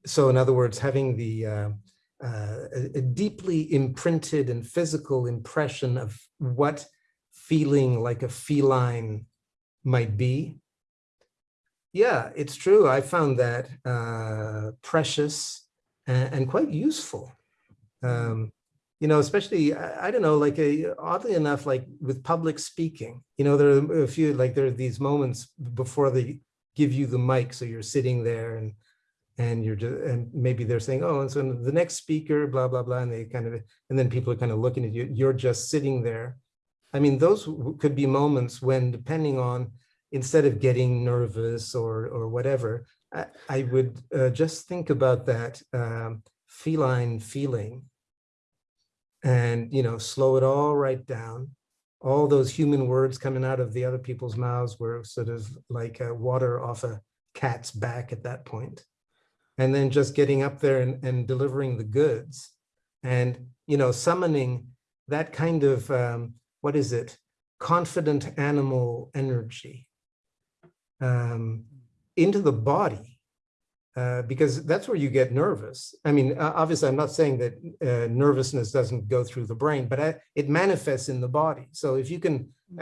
So in other words, having the uh, uh, a, deeply imprinted and physical impression of what feeling like a feline might be. Yeah, it's true. I found that uh, precious and, and quite useful. Um, you know, especially, I, I don't know, like a, oddly enough, like with public speaking, you know, there are a few, like there are these moments before they give you the mic. So you're sitting there and and you're just, and maybe they're saying, oh, and so the next speaker, blah, blah, blah. And they kind of, and then people are kind of looking at you, you're just sitting there. I mean, those could be moments when, depending on, instead of getting nervous or, or whatever, I, I would uh, just think about that um, feline feeling and, you know, slow it all right down. All those human words coming out of the other people's mouths were sort of like uh, water off a cat's back at that point. And then just getting up there and, and delivering the goods and you know summoning that kind of um, what is it? Confident animal energy um, into the body uh, because that's where you get nervous i mean obviously i'm not saying that uh, nervousness doesn't go through the brain but I, it manifests in the body so if you can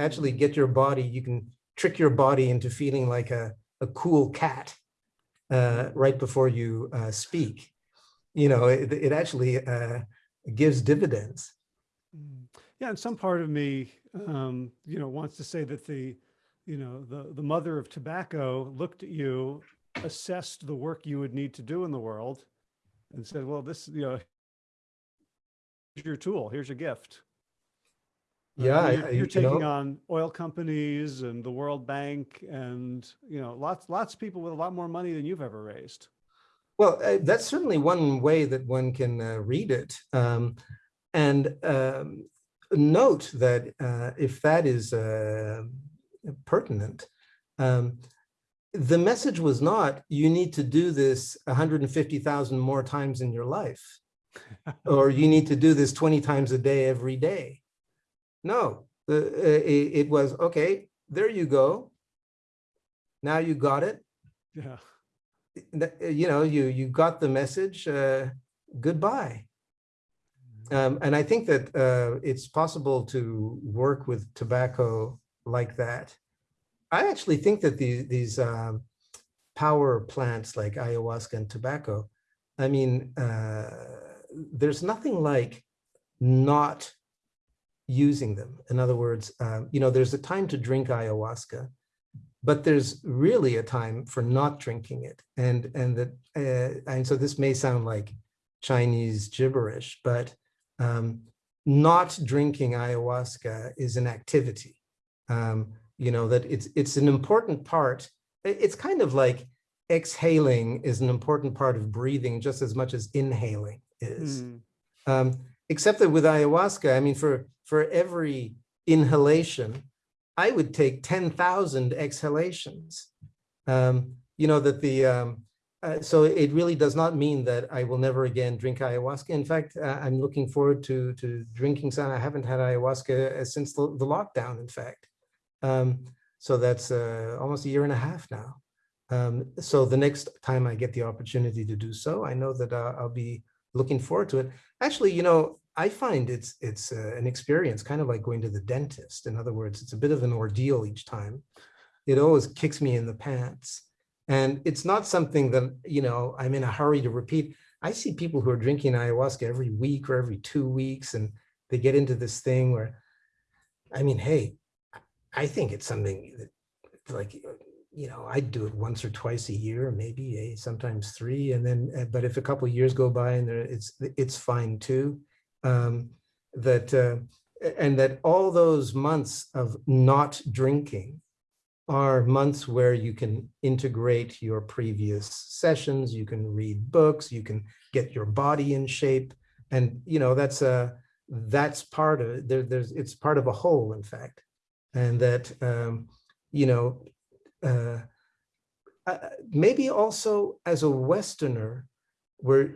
actually get your body you can trick your body into feeling like a, a cool cat uh, right before you uh, speak, you know, it, it actually uh, gives dividends. Mm. Yeah, and some part of me, um, you know, wants to say that the, you know, the the mother of tobacco looked at you, assessed the work you would need to do in the world, and said, "Well, this, you know, here's your tool. Here's your gift." Uh, Yeah, I- you're, I- you're you taking know- on oil companies and the World Bank, and you know, lots lots of people with a lot more money than you've ever raised. Well, uh, that's certainly one way that one can uh, read it. Um, and um, note that uh, if that is uh, pertinent, um, the message was not, you need to do this 150,000 more times in your life, (laughs) or you need to do this 20 times a day every day. No, the, uh, it, was, okay, there you go. Now you got it. Yeah. uh, you know, you you got the message. Uh, goodbye. Um, and I think that uh, it's possible to work with tobacco like that. I actually think that these these um, power plants like ayahuasca and tobacco. I mean, uh, there's nothing like not using them. In other words, um, you know, there's a time to drink ayahuasca, but there's really a time for not drinking it and and that uh, and so this may sound like chinese gibberish but um, not drinking ayahuasca is an activity um, you know that it's it's an important part it's kind of like exhaling is an important part of breathing just as much as inhaling is Mm. um, except that with ayahuasca, I mean, for for every inhalation, I would take ten thousand exhalations. Um, you know that the um, uh, so it really does not mean that I will never again drink ayahuasca. In fact, uh, I'm looking forward to to drinking some. I haven't had ayahuasca uh, since the, the lockdown. In fact, um, so that's uh, almost a year and a half now. Um, so the next time I get the opportunity to do so, I know that uh, I'll be looking forward to it. Actually, you know, I find it's it's uh, an experience kind of like going to the dentist. In other words, it's a bit of an ordeal each time. It always kicks me in the pants. And it's not something that, you know, I'm in a hurry to repeat. I see people who are drinking ayahuasca every week or every two weeks, and they get into this thing where, I mean, hey, I think it's something that, like, you know, I do it once or twice a year, maybe eh, sometimes three, and then, uh, but if a couple years go by and there, it's it's fine too. Um, that uh, and that all those months of not drinking are months where you can integrate your previous sessions, you can read books, you can get your body in shape, and you know that's a that's part of. There, there's it's part of a whole, in fact, and that um, you know uh, uh, maybe also as a Westerner, where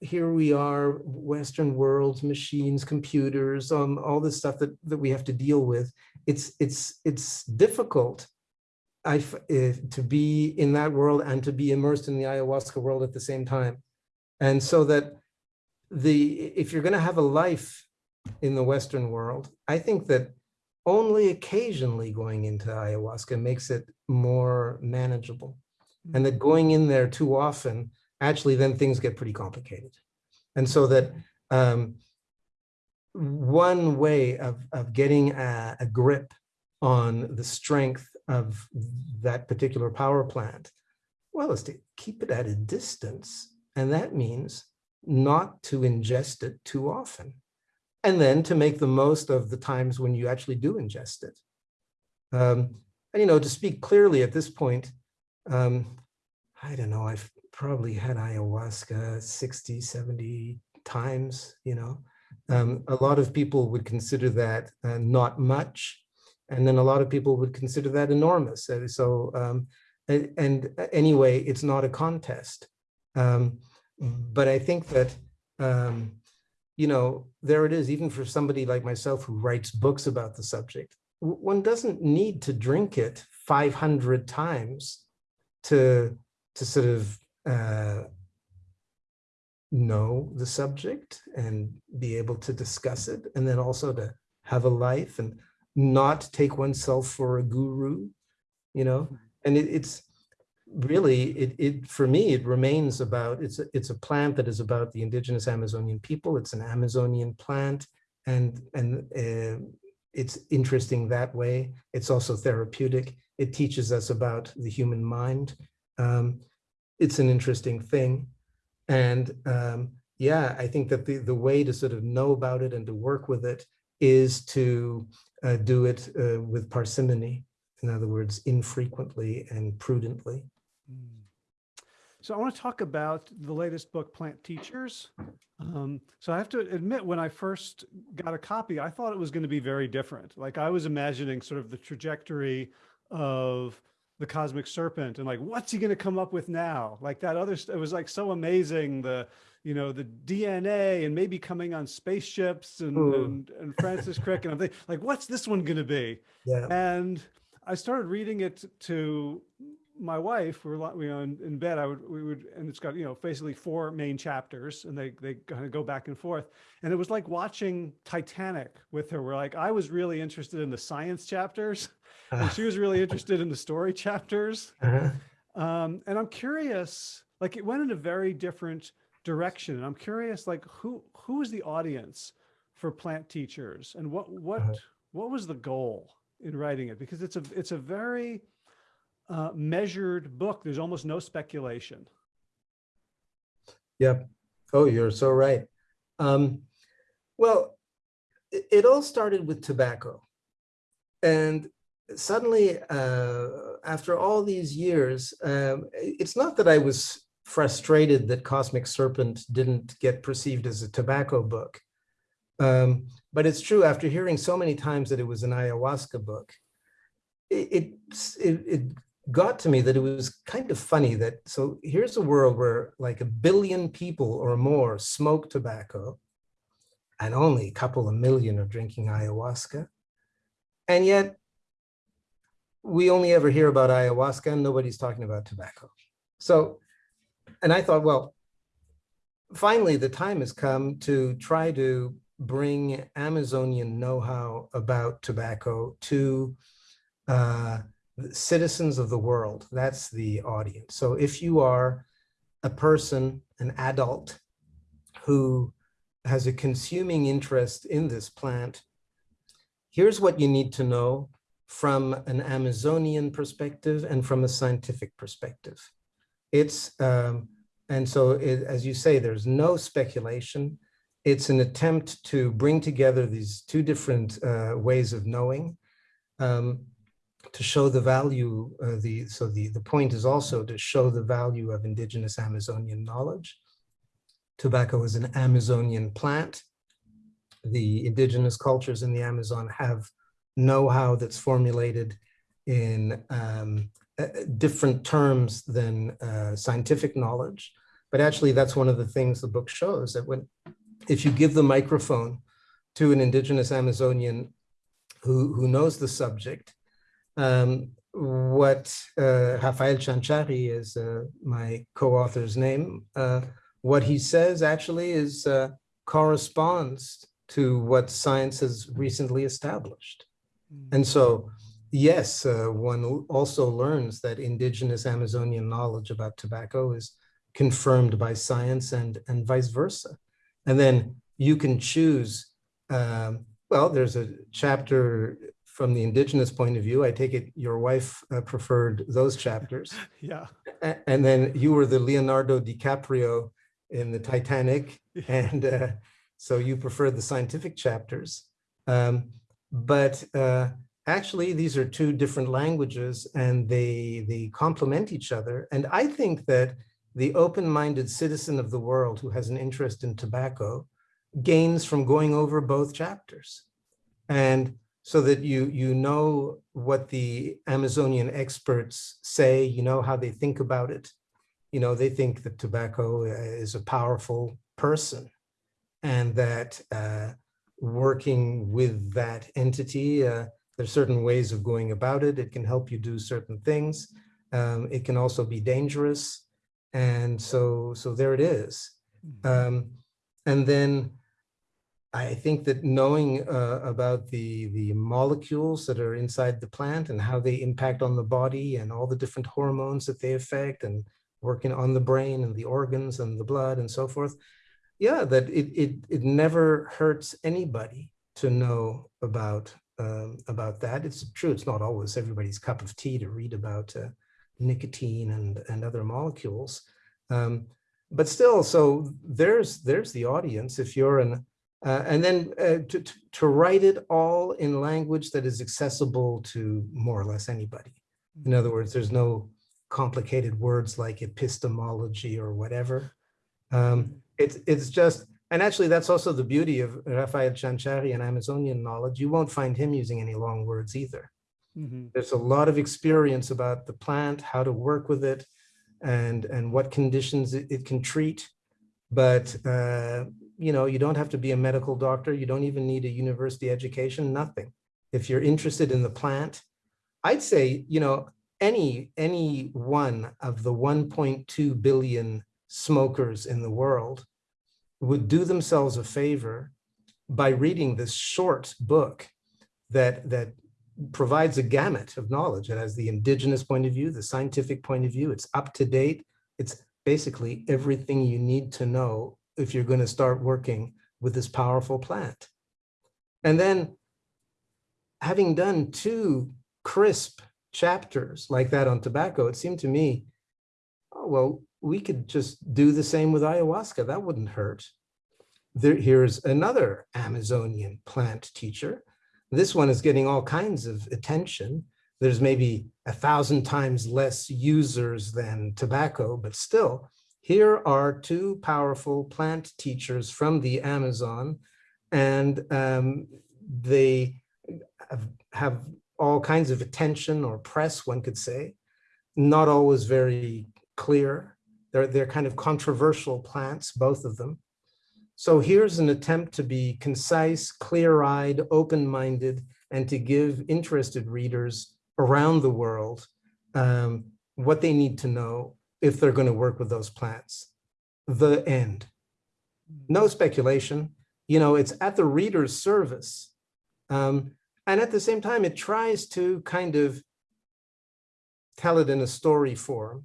here we are, Western worlds, machines, computers, um, all this stuff that, that we have to deal with. It's, it's, it's difficult I, f- eh, to be in that world and to be immersed in the ayahuasca world at the same time. And so that the, if you're going to have a life in the Western world, I think that only occasionally going into ayahuasca makes it more manageable. And that going in there too often, actually then things get pretty complicated. And so that um, one way of, of getting a, a grip on the strength of that particular power plant, well, is to keep it at a distance. And that means not to ingest it too often. And then to make the most of the times when you actually do ingest it. Um, and, you know, to speak clearly at this point, um, I don't know, I've probably had ayahuasca 60, 70 times, you know. Um, a lot of people would consider that uh, not much. And then a lot of people would consider that enormous. Uh, So, um, and, and anyway, it's not a contest. Um, but I think that, um, you know, there it is, even for somebody like myself who writes books about the subject, one doesn't need to drink it 500 times to, to sort of uh, know the subject and be able to discuss it, and then also to have a life and not take oneself for a guru, you know, and it, it's really it, it for me it remains about it's a, it's a plant that is about the indigenous Amazonian people. It's an Amazonian plant, and and uh, it's interesting that way. It's also therapeutic. It teaches us about the human mind. Um, it's an interesting thing, and um, yeah, I think that the the way to sort of know about it and to work with it is to uh, do it uh, with parsimony. In other words, infrequently and prudently. Mm. So I want to talk about the latest book, Plant Teachers. Um, so I have to admit, when I first got a copy, I thought it was going to be very different. Like I was imagining sort of the trajectory of the cosmic serpent and like, what's he going to come up with now? Like that other, it was like so amazing. The, you know, the DNA and maybe coming on spaceships and, Ooh. and, and Francis Crick. And I'm thinking like, what's this one going to be? Yeah. And I started reading it to my wife. We were we were in, in bed. I would we would and it's got you know basically four main chapters, and they they kind of go back and forth. And it was like watching Titanic with her. Where like I was really interested in the science chapters, (laughs) and she was really interested in the story chapters. Uh-huh. Um, and I'm curious, like it went in a very different direction. And I'm curious, like who who is the audience for plant teachers, and what what Uh-huh. what was the goal in writing it? Because it's a it's a very uh, measured book. There's almost no speculation. Yep. Oh, you're so right. Um, well, it, it all started with tobacco. And suddenly, uh, after all these years, um, it's not that I was frustrated that Cosmic Serpent didn't get perceived as a tobacco book. Um, but it's true, after hearing so many times that it was an ayahuasca book, it, it, it, it got to me that it was kind of funny that so here's a world where like a billion people or more smoke tobacco and only a couple of million are drinking ayahuasca. And yet we only ever hear about ayahuasca and nobody's talking about tobacco. So and i thought well finally the time has come to try to bring amazonian know-how about tobacco to uh, citizens of the world. That's the audience. So if you are a person, an adult who has a consuming interest in this plant, here's what you need to know from an Amazonian perspective and from a scientific perspective. It's, um, and so it, as you say, there's no speculation. It's an attempt to bring together these two different uh, ways of knowing. Um, to show the value, uh, the so the, the point is also to show the value of indigenous Amazonian knowledge. Tobacco is an Amazonian plant. The indigenous cultures in the Amazon have know-how that's formulated in um, uh, different terms than uh, scientific knowledge. But actually, that's one of the things the book shows that when, if you give the microphone to an indigenous Amazonian who, who knows the subject, um, what uh, Rafael Chanchari is uh, my co-author's name, uh, what he says actually is uh, corresponds to what science has recently established. And so, yes, uh, one also learns that indigenous Amazonian knowledge about tobacco is confirmed by science and, and vice versa. And then you can choose, um, well, there's a chapter from the indigenous point of view. I take it your wife uh, preferred those chapters. (laughs) Yeah. And then you were the Leonardo DiCaprio in the Titanic. (laughs) And uh, so you preferred the scientific chapters. Um, but uh, actually, these are two different languages and they, they complement each other. And I think that the open-minded citizen of the world who has an interest in tobacco gains from going over both chapters. And so that you, you know what the Amazonian experts say, you know how they think about it. You know, they think that tobacco uh, is a powerful person and that uh, working with that entity, uh, there's certain ways of going about it. It can help you do certain things. Um, it can also be dangerous. And so, so there it is. Um, and then I think that knowing uh, about the, the molecules that are inside the plant and how they impact on the body and all the different hormones that they affect and working on the brain and the organs and the blood and so forth. Yeah, that it, it, it never hurts anybody to know about, um, about that. It's true, it's not always everybody's cup of tea to read about uh, nicotine and, and other molecules. Um, but still, so there's, there's the audience. If you're an uh, and then uh, to, to, write it all in language that is accessible to more or less anybody. In other words, there's no complicated words like epistemology or whatever. Um, it's, it's just, and actually that's also the beauty of Rafael Chanchari and Amazonian knowledge. You won't find him using any long words either. Mhm. There's a lot of experience about the plant, how to work with it, and, and what conditions it, it can treat. But uh, you know, you don't have to be a medical doctor. You don't even need a university education, nothing. If you're interested in the plant, I'd say, you know, any, any one of the 1.2 billion smokers in the world would do themselves a favor by reading this short book that, that provides a gamut of knowledge. It has the indigenous point of view, the scientific point of view, it's up to date. It's basically everything you need to know if you're going to start working with this powerful plant. And then having done two crisp chapters like that on tobacco, it seemed to me, oh, well, we could just do the same with ayahuasca. That wouldn't hurt. There, here's another Amazonian plant teacher. This one is getting all kinds of attention. There's maybe a thousand times less users than tobacco, but still, here are two powerful plant teachers from the Amazon, and um, they have, all kinds of attention or press, one could say, not always very clear. They're, they're kind of controversial plants, both of them. So here's an attempt to be concise, clear-eyed, open-minded, and to give interested readers around the world um, what they need to know if they're going to work with those plants. The end. No speculation. You know, it's at the reader's service. Um, and at the same time, it tries to kind of tell it in a story form.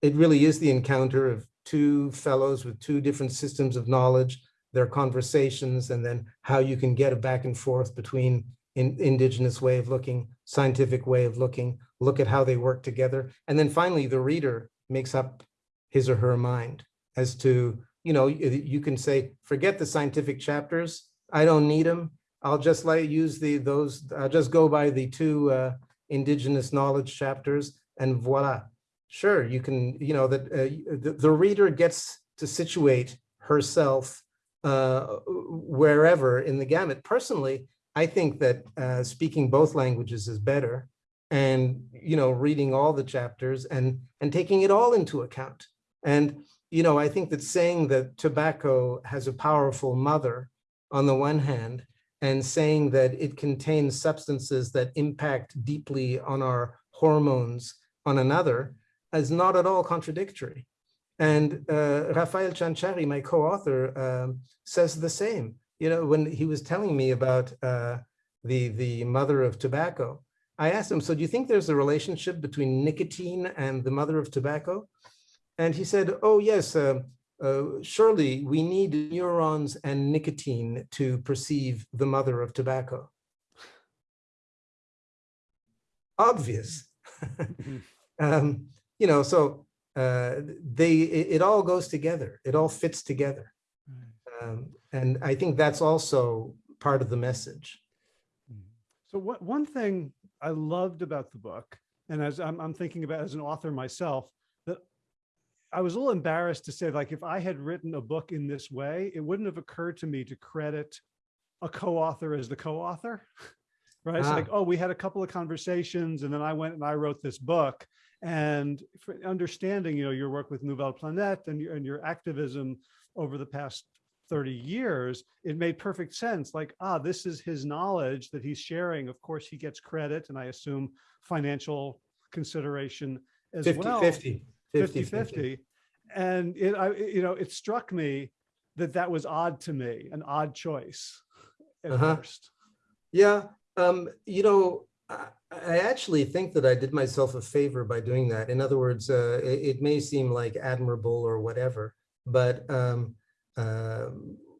It really is the encounter of two fellows with two different systems of knowledge, their conversations, and then how you can get a back and forth between in, indigenous way of looking, scientific way of looking, look at how they work together. And then finally, the reader makes up his or her mind as to, you know, you can say, forget the scientific chapters. I don't need them. I'll just like use the those, I'll just go by the two uh, indigenous knowledge chapters and voila. Sure, you can, you know, that uh, the, the reader gets to situate herself uh, wherever in the gamut. Personally, I think that uh, speaking both languages is better and, you know, reading all the chapters and, and taking it all into account. And you know, I think that saying that tobacco has a powerful mother on the one hand, and saying that it contains substances that impact deeply on our hormones on another is not at all contradictory. And uh, Rafael Chanchari, my co-author, um, says the same. You know, when he was telling me about uh, the, the mother of tobacco, I asked him, so do you think there's a relationship between nicotine and the mother of tobacco? And he said, oh, yes, uh, uh, surely we need neurons and nicotine to perceive the mother of tobacco. Obvious. (laughs) um, you know, so uh, they, it, it, all goes together. It all fits together. Um, and I think that's also part of the message. So what, one thing I loved about the book, and as I'm, I'm thinking about as an author myself, that I was a little embarrassed to say, like, if I had written a book in this way, it wouldn't have occurred to me to credit a co-author as the co-author, (laughs) right? It's Ah. like, oh, we had a couple of conversations and then I went and I wrote this book. And for understanding, you know, your work with Nouvelle Planète and your, and your activism over the past 30 years, it made perfect sense. Like, ah, this is his knowledge that he's sharing. Of course, he gets credit and I assume financial consideration as 50, well. 50, 50, 50. And it, I, it- you know, it struck me that that was odd to me, an odd choice at Uh-huh. first. Yeah, um, you know, I, I actually think that I did myself a favor by doing that. In other words, uh, it, it may seem like admirable or whatever, but um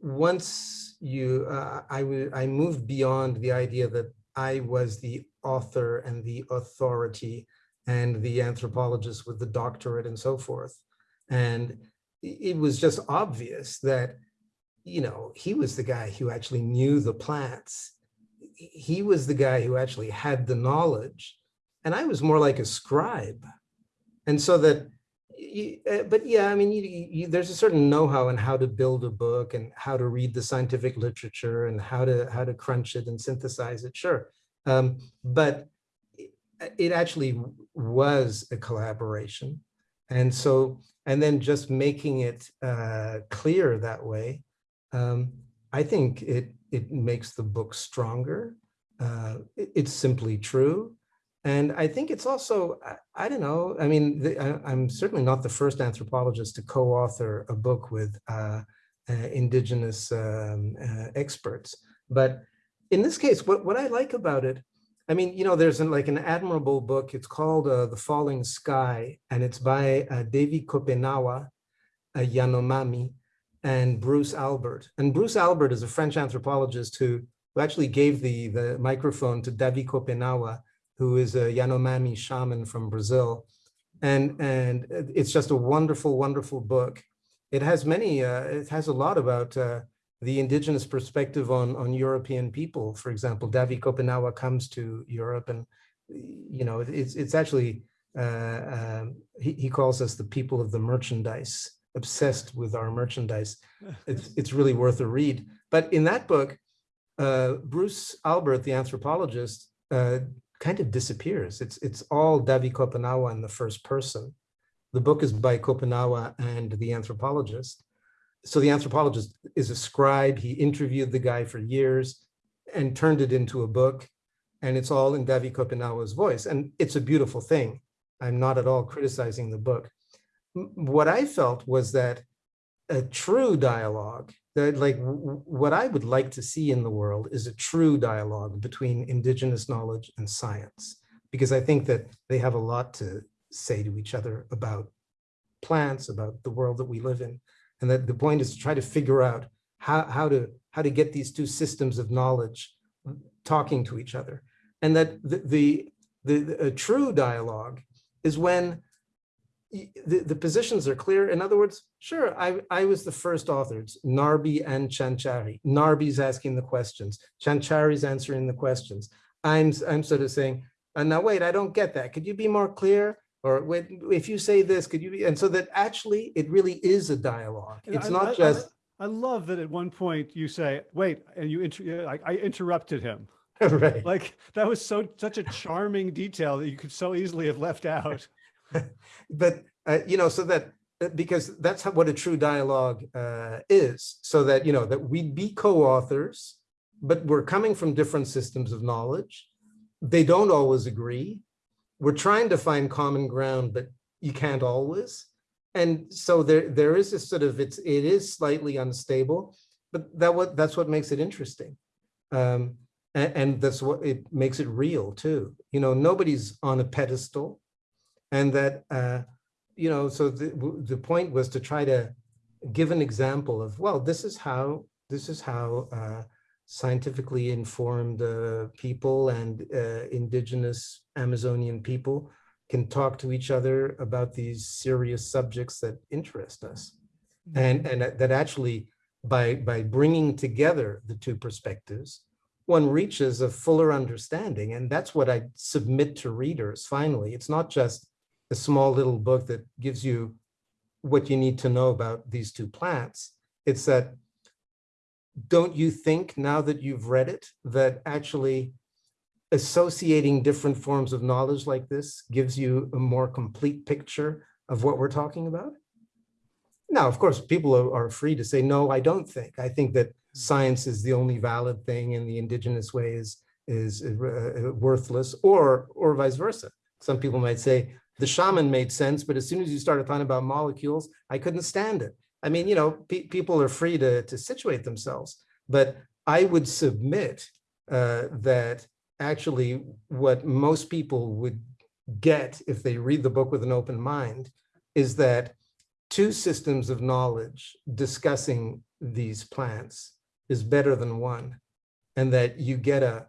once you, uh, I moved beyond the idea that I was the author and the authority and the anthropologist with the doctorate and so forth. And it was just obvious that, you know, he was the guy who actually knew the plants he was the guy who actually had the knowledge and I was more like a scribe. And so that, y- uh, but yeah, I mean, you, you, there's a certain know-how in how to build a book and how to read the scientific literature and how to, how to crunch it and synthesize it, sure. Um, but it, it actually was a collaboration. And so, and then just making it uh, clear that way, um, I think it it makes the book stronger. Uh, it- it's simply true. And I think it's also, I, I don't know, I mean, the, I, I'm certainly not the first anthropologist to co-author a book with uh, uh, indigenous um, uh, experts. But in this case, what, what I like about it, I mean, you know, there's an, like an admirable book. It's called uh, The Falling Sky, and it's by uh, Davi Kopenawa, Yanomami, and Bruce Albert. And Bruce Albert is a French anthropologist who, who actually gave the, the microphone to Davi Kopenawa, who is a Yanomami shaman from Brazil. And, and it's just a wonderful, wonderful book. It has many, uh, it has a lot about uh, the indigenous perspective on, on European people. For example, Davi Kopenawa comes to Europe and, you know, it's, it's actually, uh, um, he, he calls us the people of the merchandise obsessed with our merchandise. (laughs) It's, it's really worth a read. But in that book, uh, Bruce Albert, the anthropologist, uh, kind of disappears. It's, it's all Davi Kopenawa in the first person. The book is by Kopenawa and the anthropologist. So the anthropologist is a scribe. He interviewed the guy for years and turned it into a book. And it's all in Davi Kopenawa's voice. And it's a beautiful thing. I'm not at all criticizing the book what I felt was that a true dialogue, that like what I would like to see in the world is a true dialogue between indigenous knowledge and science, because I think that they have a lot to say to each other about plants, about the world that we live in. And that the point is to try to figure out how, how to how to get these two systems of knowledge talking to each other. And that the, the, the, the a true dialogue is when the, the positions are clear. In other words, sure, I, I was the first authors, Narby and Chanchari. Narby's asking the questions, Chanchari's answering the questions. I'm, I'm sort of saying, uh, now wait, I don't get that. Could you be more clear? Or wait, if you say this, could you be, and so that actually it really is a dialogue. It's I- not I- I- just, I love that at one point you say, wait, and you, inter- like, I interrupted him. (laughs) right. Like, that was so, such a charming detail that you could so easily have left out. (laughs) but uh, you know so that uh, because that's how, what a true dialogue uh, is. So that, you know, that we'd be co-authors, but we're coming from different systems of knowledge. They don't always agree. We're trying to find common ground, but you can't always. And so there, there is this sort of, it's, it is slightly unstable, but that what, that's what makes it interesting. Um, and, and that's what it makes it real too. You know, nobody's on a pedestal and that, uh, you know, so the, the point was to try to give an example of, well, this is how, this is how uh, scientifically informed uh, people and uh, indigenous Amazonian people can talk to each other about these serious subjects that interest us. And, and that that actually, by, by bringing together the two perspectives, one reaches a fuller understanding. And that's what I submit to readers, finally. It's not just a small little book that gives you what you need to know about these two plants. It's that, don't you think now that you've read it, that actually associating different forms of knowledge like this gives you a more complete picture of what we're talking about? Now, of course, people are, are free to say, no, I don't think. I think that science is the only valid thing and the indigenous way is, is uh, worthless or, or vice versa. Some people might say, the shaman made sense, but as soon as you started talking about molecules, I couldn't stand it. I mean, you know, pe- people are free to, to situate themselves, but I would submit uh, that actually what most people would get if they read the book with an open mind is that two systems of knowledge discussing these plants is better than one and that you get a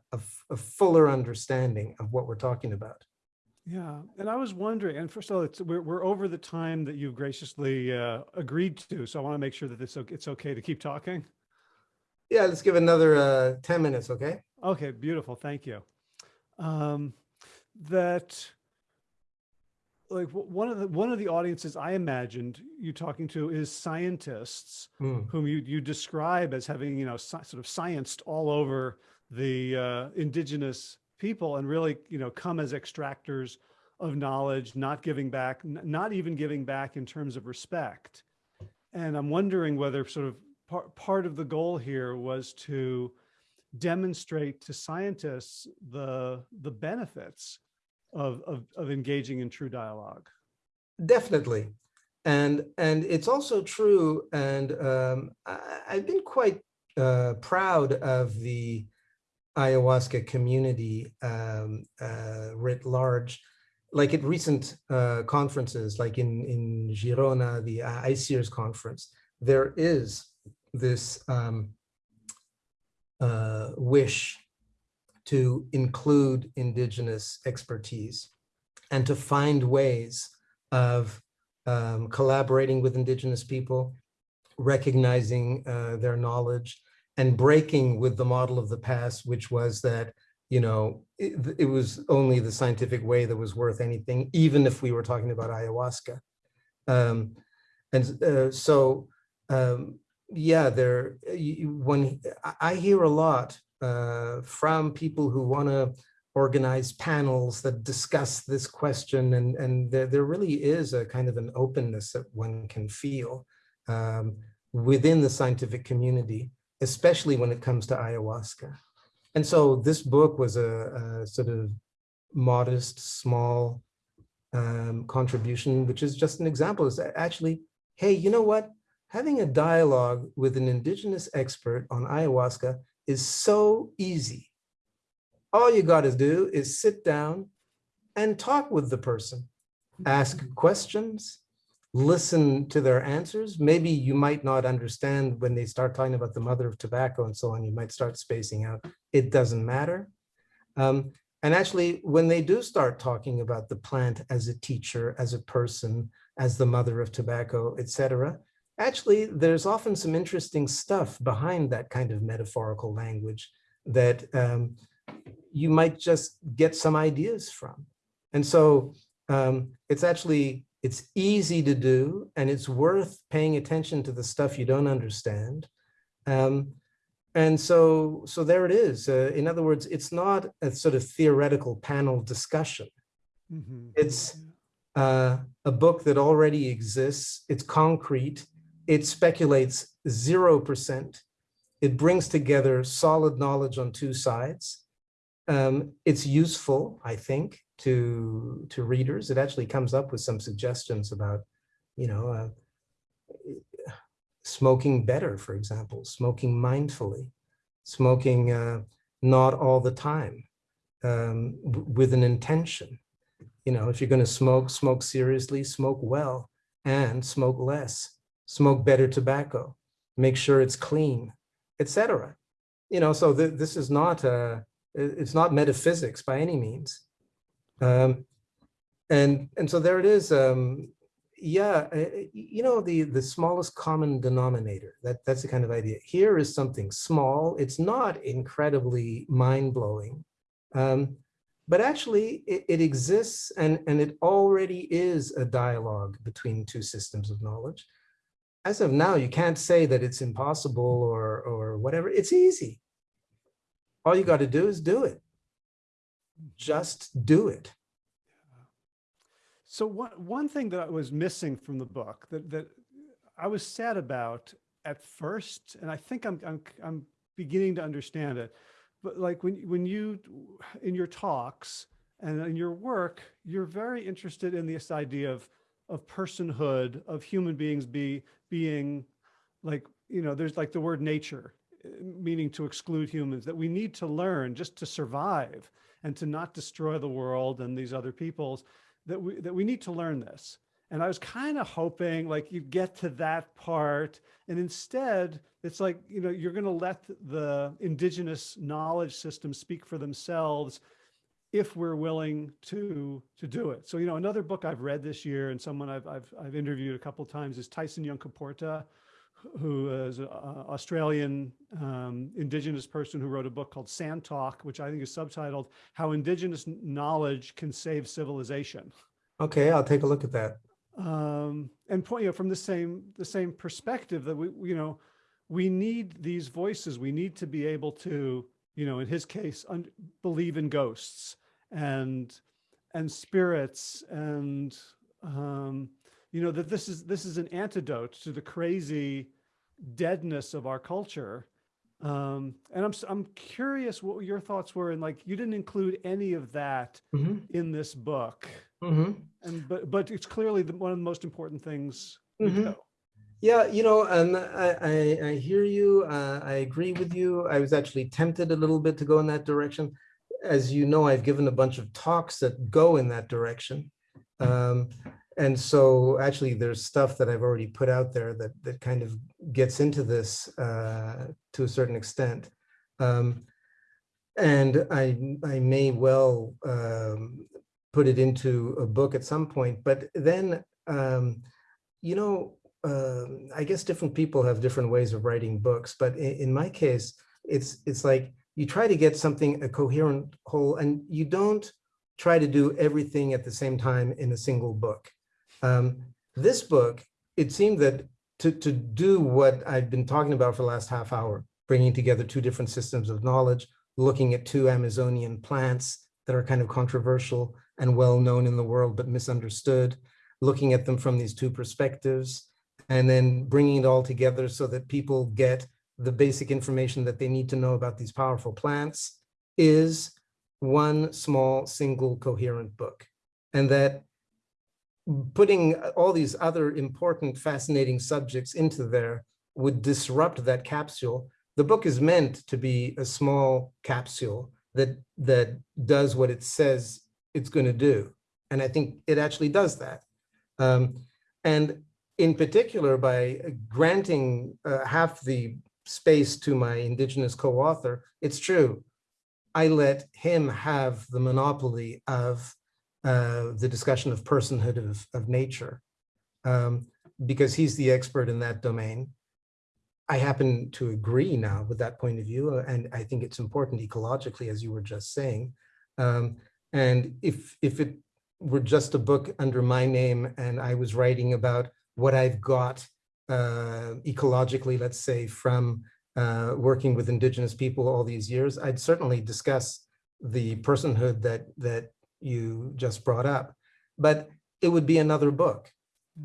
a fuller understanding of what we're talking about. Yeah, and I was wondering, and first of all, it's, we're, we're over the time that you've graciously uh, agreed to, so I want to make sure that it's, okay- it's okay to keep talking. Yeah, let's give another uh, 10 minutes, okay? Okay, beautiful, thank you. Um, that, like, one of the, one of the audiences I imagined you talking to is scientists Mm, whom you, you describe as having, you know, sort of scienced all over the uh, indigenous people and really, you know, come as extractors of knowledge, not giving back, not even giving back in terms of respect. And I'm wondering whether sort of part, part of the goal here was to demonstrate to scientists the, the benefits of, of, of engaging in true dialogue. Definitely. And, and it's also true, and um, I, I've been quite uh, proud of the ayahuasca community um, uh, writ large. Like at recent uh, conferences, like in, in Girona, the ICEERS conference, there is this um, uh, wish to include indigenous expertise and to find ways of um, collaborating with indigenous people, recognizing uh, their knowledge, and breaking with the model of the past, which was that you know it, it was only the scientific way that was worth anything, even if we were talking about ayahuasca. Um, and uh, so, um, yeah, there. When I- hear a lot uh, from people who want to organize panels that discuss this question, and and there there really is a kind of an openness that one can feel um, within the scientific community especially when it comes to ayahuasca. And so this book was a, a sort of modest, small um, contribution, which is just an example. Is actually, hey, you know what? Having a dialogue with an indigenous expert on ayahuasca is so easy. All you got to do is sit down and talk with the person, ask questions, listen to their answers. Maybe you might not understand when they start talking about the mother of tobacco and so on, you might start spacing out. It doesn't matter. Um, and actually, when they do start talking about the plant as a teacher, as a person, as the mother of tobacco, etc., actually, there's often some interesting stuff behind that kind of metaphorical language that um, you might just get some ideas from. And so um, it's actually it's easy to do and it's worth paying attention to the stuff you don't understand. Um, and so, so there it is. Uh, in other words, it's not a sort of theoretical panel discussion. Mhm. It's- uh, a book that already exists. It's concrete. It speculates 0%. It brings together solid knowledge on two sides. Um, it's useful, I think, to, to readers. It actually comes up with some suggestions about, you know, uh, smoking better, for example, smoking mindfully, smoking uh, not all the time, um, with an intention. You know, if you're going to smoke, smoke seriously, smoke well, and smoke less, smoke better tobacco, make sure it's clean, etc. You know, so th this is not uh, it's not metaphysics by any means. Um, and and so there it is. Um, yeah, uh, you know, the, the smallest common denominator, that, that's the kind of idea. Here is something small. It's not incredibly mind-blowing, um, but actually it, it exists and, and it already is a dialogue between two systems of knowledge. As of now, you can't say that it's impossible or, or whatever. It's easy. All you got to do is do it. Just do it. So one, one thing that I was missing from the book that, that I was sad about at first, and I think I'm, I'm, I'm beginning to understand it, but like when, when you, in your talks and in your work, you're very interested in this idea of, of personhood, of human beings be, being like, you know, there's like the word nature, meaning to exclude humans, that we need to learn just to survive and to not destroy the world and these other peoples that we, that we need to learn this. And I was kind of hoping like you get to that part and instead it's like, you know, you're going to let the indigenous knowledge system speak for themselves if we're willing to to do it. So, you know, another book I've read this year and someone I've, I've, I've interviewed a couple times is Tyson Yunkaporta, who is an Australian um, indigenous person who wrote a book called Sand Talk, which I think is subtitled How Indigenous Knowledge Can Save Civilization. Okay, I'll take a look at that. Um, and point, you know, from the same, the same perspective that we, you know, we need these voices. We need to be able to, you know, in his case, believe in ghosts and, and spirits and, um, you know, that this is, this is an antidote to the crazy deadness of our culture. Um, and I'm, I'm curious what your thoughts were. And like, you didn't include any of that mm -hmm. in this book. Mm -hmm. And, but, but it's clearly the, one of the most important things mm -hmm. Yeah, you know, um, I, I, I hear you. Uh, I agree with you. I was actually tempted a little bit to go in that direction. As you know, I've given a bunch of talks that go in that direction. Um, and so actually there's stuff that I've already put out there that that kind of gets into this uh, to a certain extent. Um, and I, I may well um, put it into a book at some point, but then, um, you know, uh, I guess different people have different ways of writing books, but in, in my case, it's, it's like you try to get something, a coherent whole, and you don't try to do everything at the same time in a single book. Um, this book, it seemed that to, to do what I've been talking about for the last half hour, bringing together two different systems of knowledge, looking at two Amazonian plants that are kind of controversial and well known in the world, but misunderstood, looking at them from these two perspectives, and then bringing it all together so that people get the basic information that they need to know about these powerful plants is one small, single, coherent book. And that putting all these other important, fascinating subjects into there would disrupt that capsule. The book is meant to be a small capsule that, that does what it says it's going to do. And I think it actually does that. Um, and in particular, by granting uh, half the space to my indigenous co-author, it's true. I let him have the monopoly of uh, the discussion of personhood of, of nature, um, because he's the expert in that domain. I happen to agree now with that point of view, uh, and I think it's important ecologically, as you were just saying. Um, and if, if it were just a book under my name and I was writing about what I've got uh, ecologically, let's say, from uh, working with indigenous people all these years, I'd certainly discuss the personhood that that you just brought up. But it would be another book.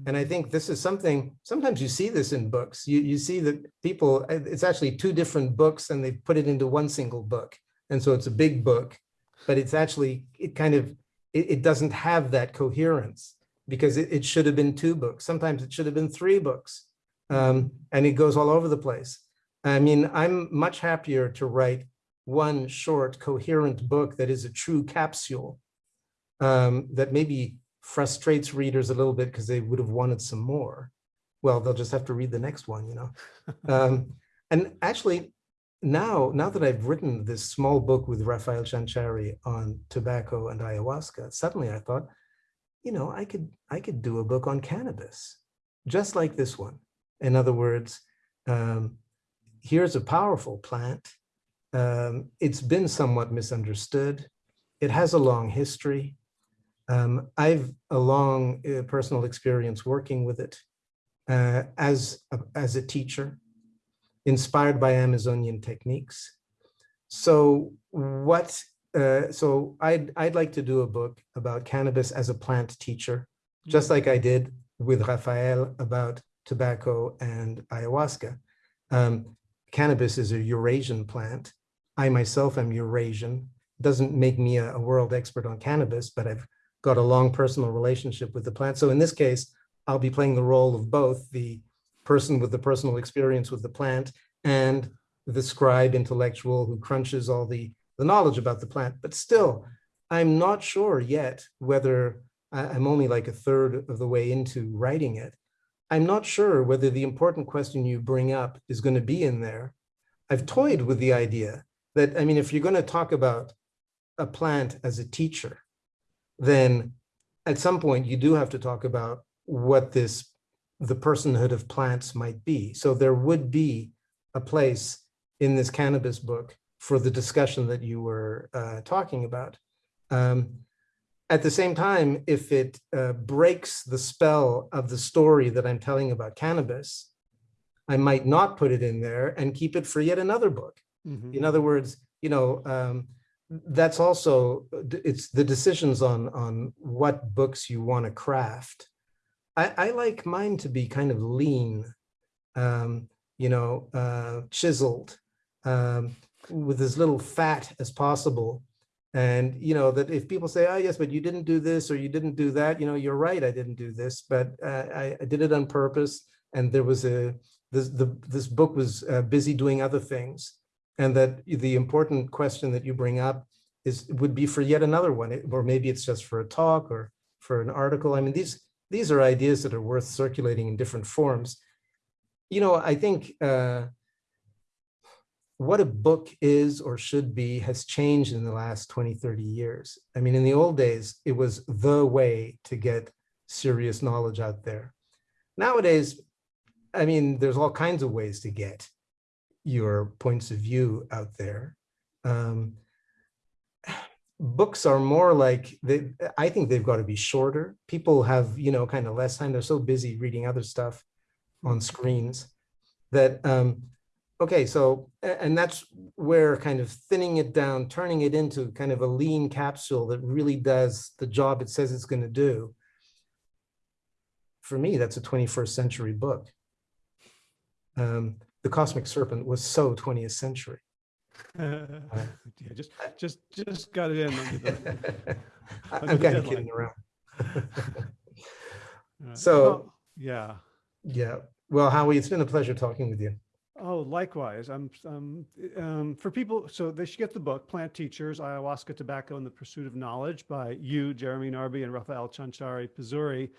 And. I think this is something, sometimes you see this in books. You, you see that people, uh, it's actually two different books and they put it into one single book. And so it's a big book, but it's actually, it kind of, it, it doesn't have that coherence because it, it should have been two books. Sometimes it should have been three books. Um, and it goes all over the place. I mean, I'm much happier to write one short coherent book that is a true capsule um, that maybe frustrates readers a little bit because they would have wanted some more. Well, they'll just have to read the next one, you know. (laughs) Um, and actually, now, now that I've written this small book with Rafael Chanchari on tobacco and ayahuasca, suddenly I thought, you know, I could I could do a book on cannabis, just like this one. In other words, um, here's a powerful plant. Um, it's been somewhat misunderstood. It has a long history. Um, I've a long uh, personal experience working with it uh, as, a, as a teacher, inspired by Amazonian techniques. So what, uh, so I'd, I'd like to do a book about cannabis as a plant teacher, just like I did with Rafael about tobacco and ayahuasca. Um, cannabis is a Eurasian plant. I myself am Eurasian. Doesn't make me a, a world expert on cannabis, but I've got a long personal relationship with the plant. So in this case, I'll be playing the role of both the person with the personal experience with the plant and the scribe intellectual who crunches all the, the knowledge about the plant. But still, I'm not sure yet whether I'm only like a third of the way into writing it. I'm not sure whether the important question you bring up is going to be in there. I've toyed with the idea that, I mean, if you're going to talk about a plant as a teacher, then at some point you do have to talk about what this, the personhood of plants might be. So there would be a place in this cannabis book for the discussion that you were uh, talking about. Um, at the same time, if it uh, breaks the spell of the story that I'm telling about cannabis, I might not put it in there and keep it for yet another book. Mhm. In other words, you know, um, that's also, it's the decisions on, on what books you want to craft. I, I like mine to be kind of lean, um, you know, uh, chiseled, um, with as little fat as possible. And, you know, that if people say, oh, yes, but you didn't do this or you didn't do that, you know, you're right, I didn't do this, but uh, I, I did it on purpose. And there was a, this, the, this book was uh, busy doing other things and that the important question that you bring up is would be for yet another one, or maybe it's just for a talk or for an article. I mean, these these are ideas that are worth circulating in different forms. You know, I think uh, what a book is or should be has changed in the last 20, 30 years. I mean, in the old days, it was the way to get serious knowledge out there. Nowadays, I mean, there's all kinds of ways to get your points of view out there. Um, books are more like they, I think they've got to be shorter. People have, you know, kind of less time. They're so busy reading other stuff on screens that, um, okay, so, and that's where kind of thinning it down, turning it into kind of a lean capsule that really does the job it says it's going to do. For me, that's a 21st century book. Um, the Cosmic Serpent was so 20th century. (laughs) Yeah, just, just, just got it in. the- (laughs) I'm kind of kidding around. (laughs) uh, So- well, Yeah. Yeah, well, Howie, it's been a pleasure talking with you. Oh, likewise. I'm, um, um, for people, so they should get the book, Plant Teachers, Ayahuasca, Tobacco, and the Pursuit of Knowledge by you, Jeremy Narby, and Rafael Chanchari Pizuri.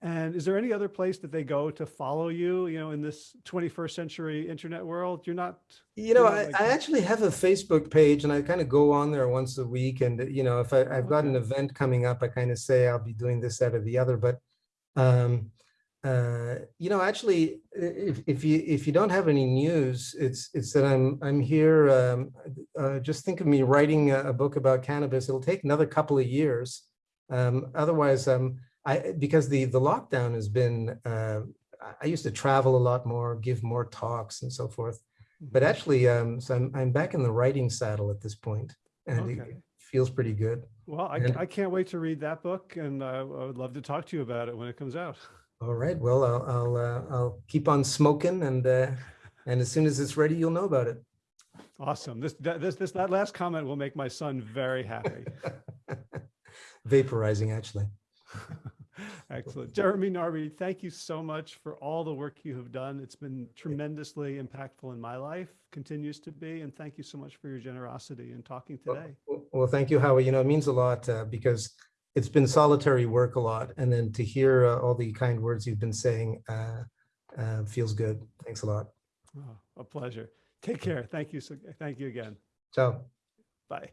And is there any other place that they go to follow you, you know, in this 21st century internet world? You're not, You know, I, like- I actually have a Facebook page and I kind of go on there once a week. And, you know, if I, I've got an event coming up, I kind of say I'll be doing this, that, or the other. But, um, uh, you know, actually, if, if you if you don't have any news, it's it's that I'm I'm here. Um, uh, just think of me writing a, a book about cannabis. It'll take another couple of years. Um, otherwise, um, I because the the lockdown has been. Uh, I- I used to travel a lot more, give more talks, and so forth. But actually, um, so I'm, I'm back in the writing saddle at this point, and it feels pretty good. Well, I, And- I can't wait to read that book and uh, I would love to talk to you about it when it comes out. All right, well, I'll, I'll, uh, I'll keep on smoking and, uh, and as soon as it's ready, you'll know about it. Awesome. This, this, this, that last comment will make my son very happy. (laughs) Vaporizing, actually. (laughs) Excellent. Jeremy Narby, thank you so much for all the work you have done. It's been tremendously impactful in my life, continues to be, and thank you so much for your generosity in talking today. Well, well, thank you, Howie. You know, it means a lot uh, because it's been solitary work a lot. And then to hear uh, all the kind words you've been saying uh, uh, feels good. Thanks a lot. Oh, A pleasure. Take care. Thank you. so- Thank you again. Ciao. Bye.